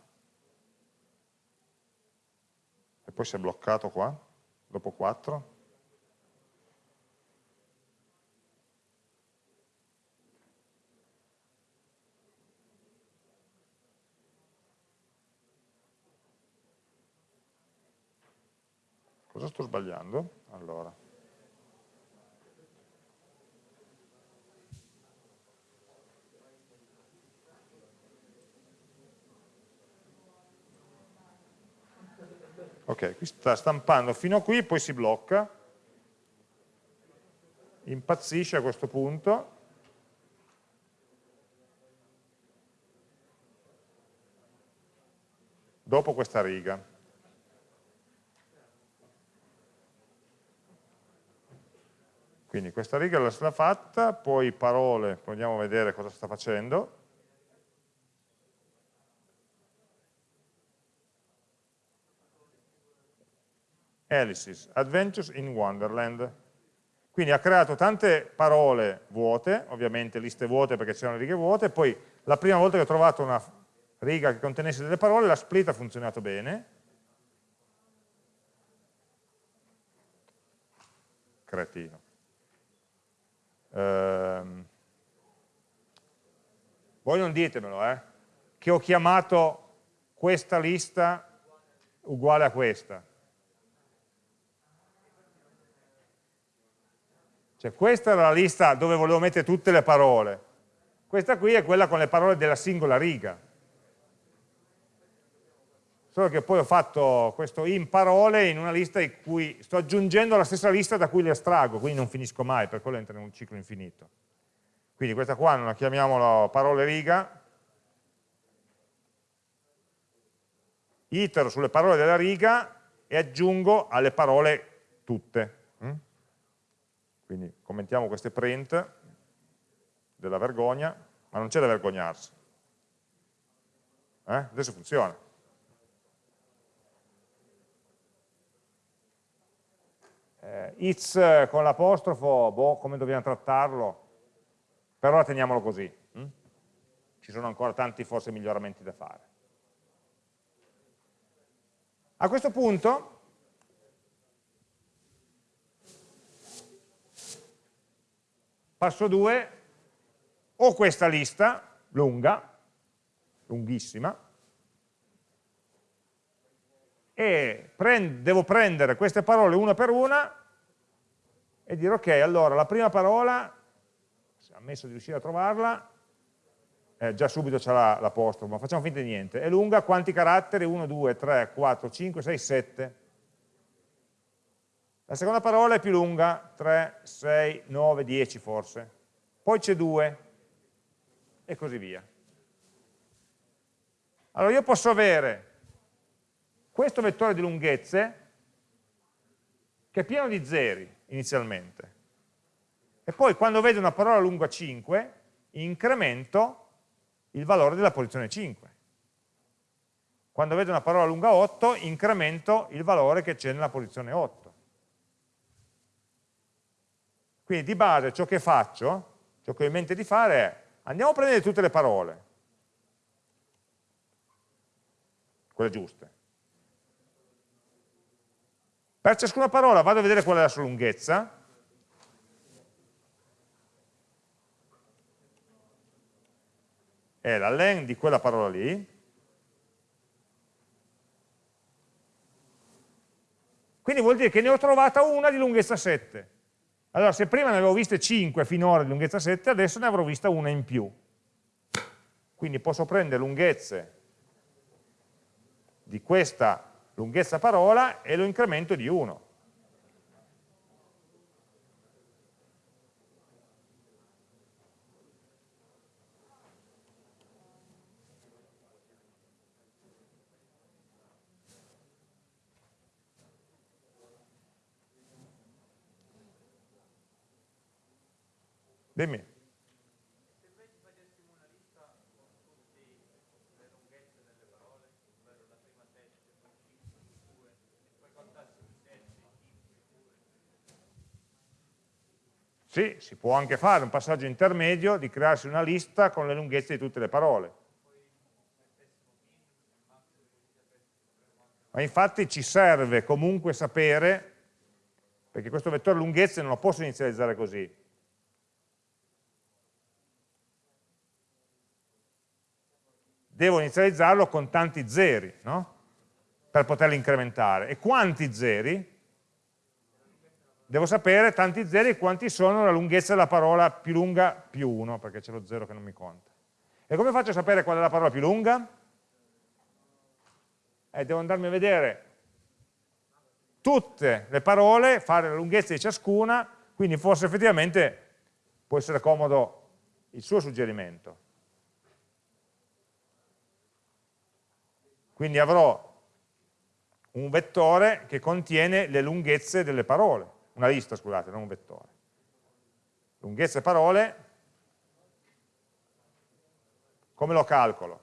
E poi si è bloccato qua, dopo 4. Cosa sto sbagliando? Allora. Ok, qui sta stampando fino a qui, poi si blocca, impazzisce a questo punto, dopo questa riga. Quindi questa riga l'ha fatta, poi parole, andiamo a vedere cosa sta facendo. Alice's Adventures in Wonderland. Quindi ha creato tante parole vuote, ovviamente liste vuote perché c'erano righe vuote, poi la prima volta che ho trovato una riga che contenesse delle parole, la split ha funzionato bene. Cretino. Ehm, voi non ditemelo, eh, che ho chiamato questa lista uguale a questa. Cioè questa era la lista dove volevo mettere tutte le parole, questa qui è quella con le parole della singola riga solo che poi ho fatto questo in parole in una lista in cui sto aggiungendo la stessa lista da cui le estraggo, quindi non finisco mai, per quello entra in un ciclo infinito. Quindi questa qua non la chiamiamo parole riga, itero sulle parole della riga e aggiungo alle parole tutte. Mm? Quindi commentiamo queste print della vergogna, ma non c'è da vergognarsi. Eh? Adesso funziona. Eh, it's con l'apostrofo, boh, come dobbiamo trattarlo? Per ora teniamolo così. Hm? ci sono ancora tanti forse miglioramenti da fare. A questo punto passo 2, ho questa lista lunga, lunghissima, e prend devo prendere queste parole una per una e dire ok, allora la prima parola, ammesso di riuscire a trovarla, eh, già subito c'è l'apostrofo, ma facciamo finta di niente, è lunga, quanti caratteri? 1, 2, 3, 4, 5, 6, 7. La seconda parola è più lunga, 3, 6, 9, 10 forse. Poi c'è 2 e così via. Allora io posso avere questo vettore di lunghezze che è pieno di zeri inizialmente. E poi quando vedo una parola lunga 5, incremento il valore della posizione 5. Quando vedo una parola lunga 8, incremento il valore che c'è nella posizione 8. Quindi di base ciò che faccio, ciò che ho in mente di fare è, andiamo a prendere tutte le parole, quelle giuste. Per ciascuna parola vado a vedere qual è la sua lunghezza, è la len di quella parola lì, quindi vuol dire che ne ho trovata una di lunghezza 7. Allora, se prima ne avevo viste 5 finora di lunghezza 7, adesso ne avrò vista una in più. Quindi posso prendere lunghezze di questa lunghezza parola e lo incremento di 1. Dimmi. Sì, si può anche fare un passaggio intermedio di crearsi una lista con le lunghezze di tutte le parole. Ma infatti ci serve comunque sapere, perché questo vettore lunghezze non lo posso inizializzare così, devo inizializzarlo con tanti zeri, no? per poterlo incrementare. E quanti zeri? Devo sapere tanti zeri quanti sono la lunghezza della parola più lunga più 1, perché c'è lo zero che non mi conta. E come faccio a sapere qual è la parola più lunga? Eh, devo andarmi a vedere tutte le parole, fare la lunghezza di ciascuna, quindi forse effettivamente può essere comodo il suo suggerimento. Quindi avrò un vettore che contiene le lunghezze delle parole, una lista, scusate, non un vettore. Lunghezze parole, come lo calcolo?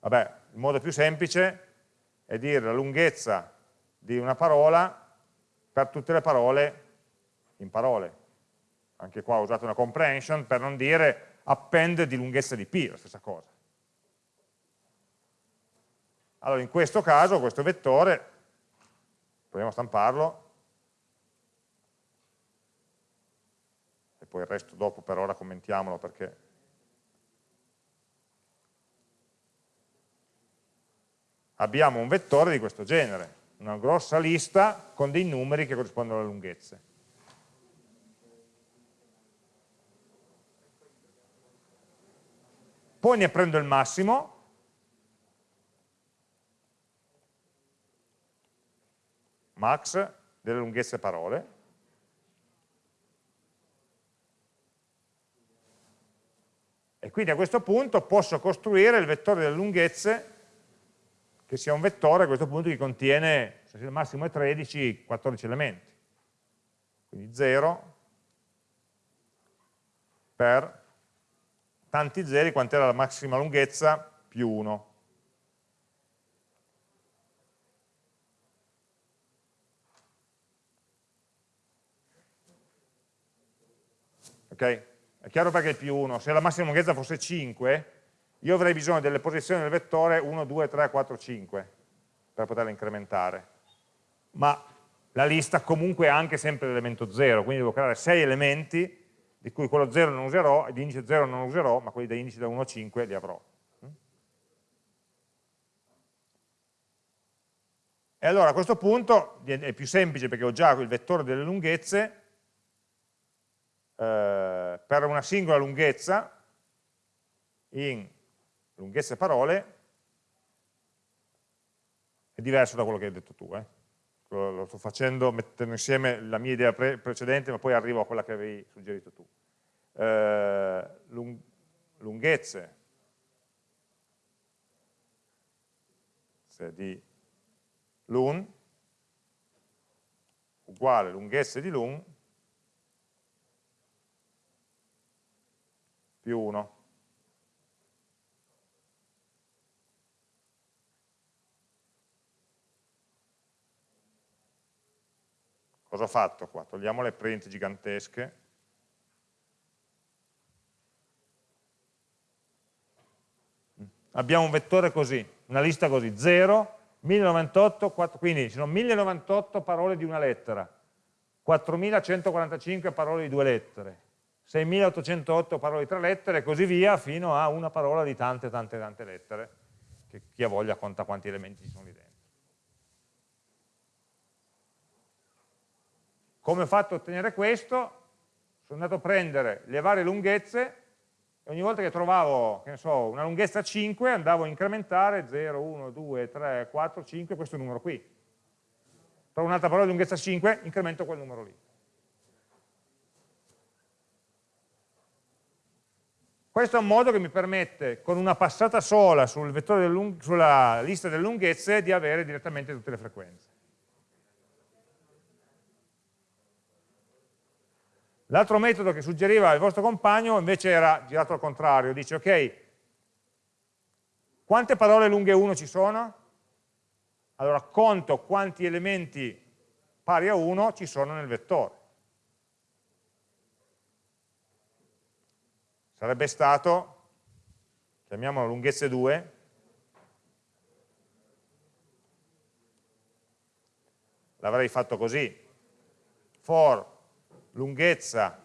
Vabbè, il modo più semplice è dire la lunghezza di una parola per tutte le parole in parole. Anche qua ho usato una comprehension per non dire append di lunghezza di p, la stessa cosa. Allora in questo caso questo vettore, proviamo a stamparlo, poi il resto dopo per ora commentiamolo perché abbiamo un vettore di questo genere, una grossa lista con dei numeri che corrispondono alle lunghezze. Poi ne prendo il massimo, max delle lunghezze parole, e quindi a questo punto posso costruire il vettore delle lunghezze che sia un vettore a questo punto che contiene, se il massimo è 13, 14 elementi. Quindi 0 per tanti zeri quant'era la massima lunghezza più 1. ok? È chiaro perché è più 1, se la massima lunghezza fosse 5, io avrei bisogno delle posizioni del vettore 1, 2, 3, 4, 5 per poterla incrementare. Ma la lista comunque ha anche sempre l'elemento 0, quindi devo creare 6 elementi di cui quello 0 non userò, di indice 0 non userò, ma quelli da indice da 1 a 5 li avrò. E allora a questo punto è più semplice perché ho già il vettore delle lunghezze, eh, per una singola lunghezza, in lunghezze parole, è diverso da quello che hai detto tu. Eh? Lo sto facendo mettendo insieme la mia idea pre precedente, ma poi arrivo a quella che avevi suggerito tu. Eh, lung lunghezze di l'un uguale lunghezza di l'un più 1. Cosa ho fatto qua? Togliamo le print gigantesche. Abbiamo un vettore così, una lista così, 0, 1098, 4, quindi sono 1098 parole di una lettera, 4145 parole di due lettere, 6808 parole di tre lettere e così via fino a una parola di tante tante tante lettere, che chi ha voglia conta quanti elementi ci sono lì dentro. Come ho fatto a ottenere questo? Sono andato a prendere le varie lunghezze e ogni volta che trovavo, che so, una lunghezza 5 andavo a incrementare 0, 1, 2, 3, 4, 5, questo numero qui. Trovo un'altra parola di lunghezza 5, incremento quel numero lì. Questo è un modo che mi permette, con una passata sola sul sulla lista delle lunghezze, di avere direttamente tutte le frequenze. L'altro metodo che suggeriva il vostro compagno invece era girato al contrario, dice ok, quante parole lunghe 1 ci sono? Allora conto quanti elementi pari a 1 ci sono nel vettore. Sarebbe stato, chiamiamolo lunghezze 2, l'avrei fatto così, for lunghezza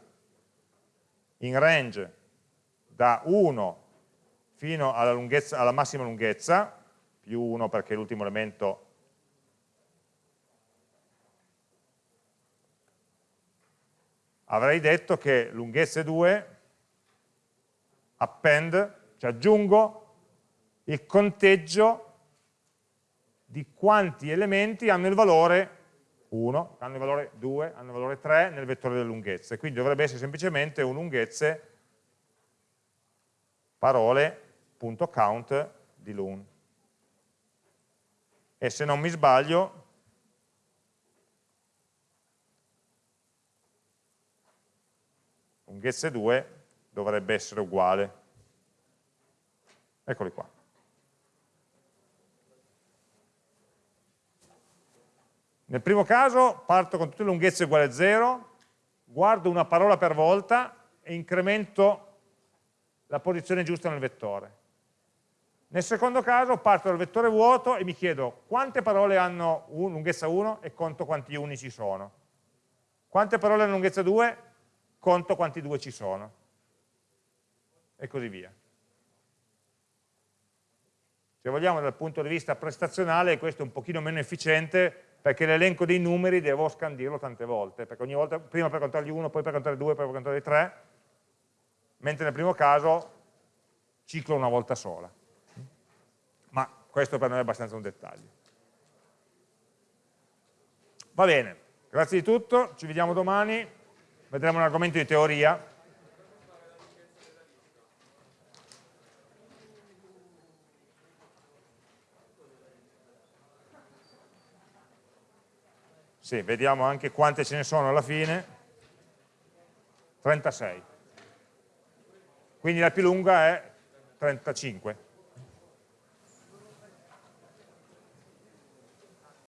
in range da 1 fino alla, lunghezza, alla massima lunghezza, più 1 perché l'ultimo elemento avrei detto che lunghezze 2 append, cioè aggiungo il conteggio di quanti elementi hanno il valore 1, hanno il valore 2, hanno il valore 3 nel vettore delle lunghezze, quindi dovrebbe essere semplicemente un lunghezze parole.count di lun. E se non mi sbaglio, lunghezze 2 dovrebbe essere uguale. Eccoli qua. Nel primo caso parto con tutte le lunghezze uguali a 0, guardo una parola per volta e incremento la posizione giusta nel vettore. Nel secondo caso parto dal vettore vuoto e mi chiedo quante parole hanno un, lunghezza 1 e conto quanti uni ci sono. Quante parole hanno lunghezza 2? Conto quanti 2 ci sono. E così via. Se vogliamo dal punto di vista prestazionale questo è un pochino meno efficiente perché l'elenco dei numeri devo scandirlo tante volte, perché ogni volta, prima per contargli uno, poi per contargli due, poi per contargli tre, mentre nel primo caso ciclo una volta sola. Ma questo per noi è abbastanza un dettaglio. Va bene, grazie di tutto, ci vediamo domani, vedremo un argomento di teoria, Sì, vediamo anche quante ce ne sono alla fine. 36. Quindi la più lunga è 35.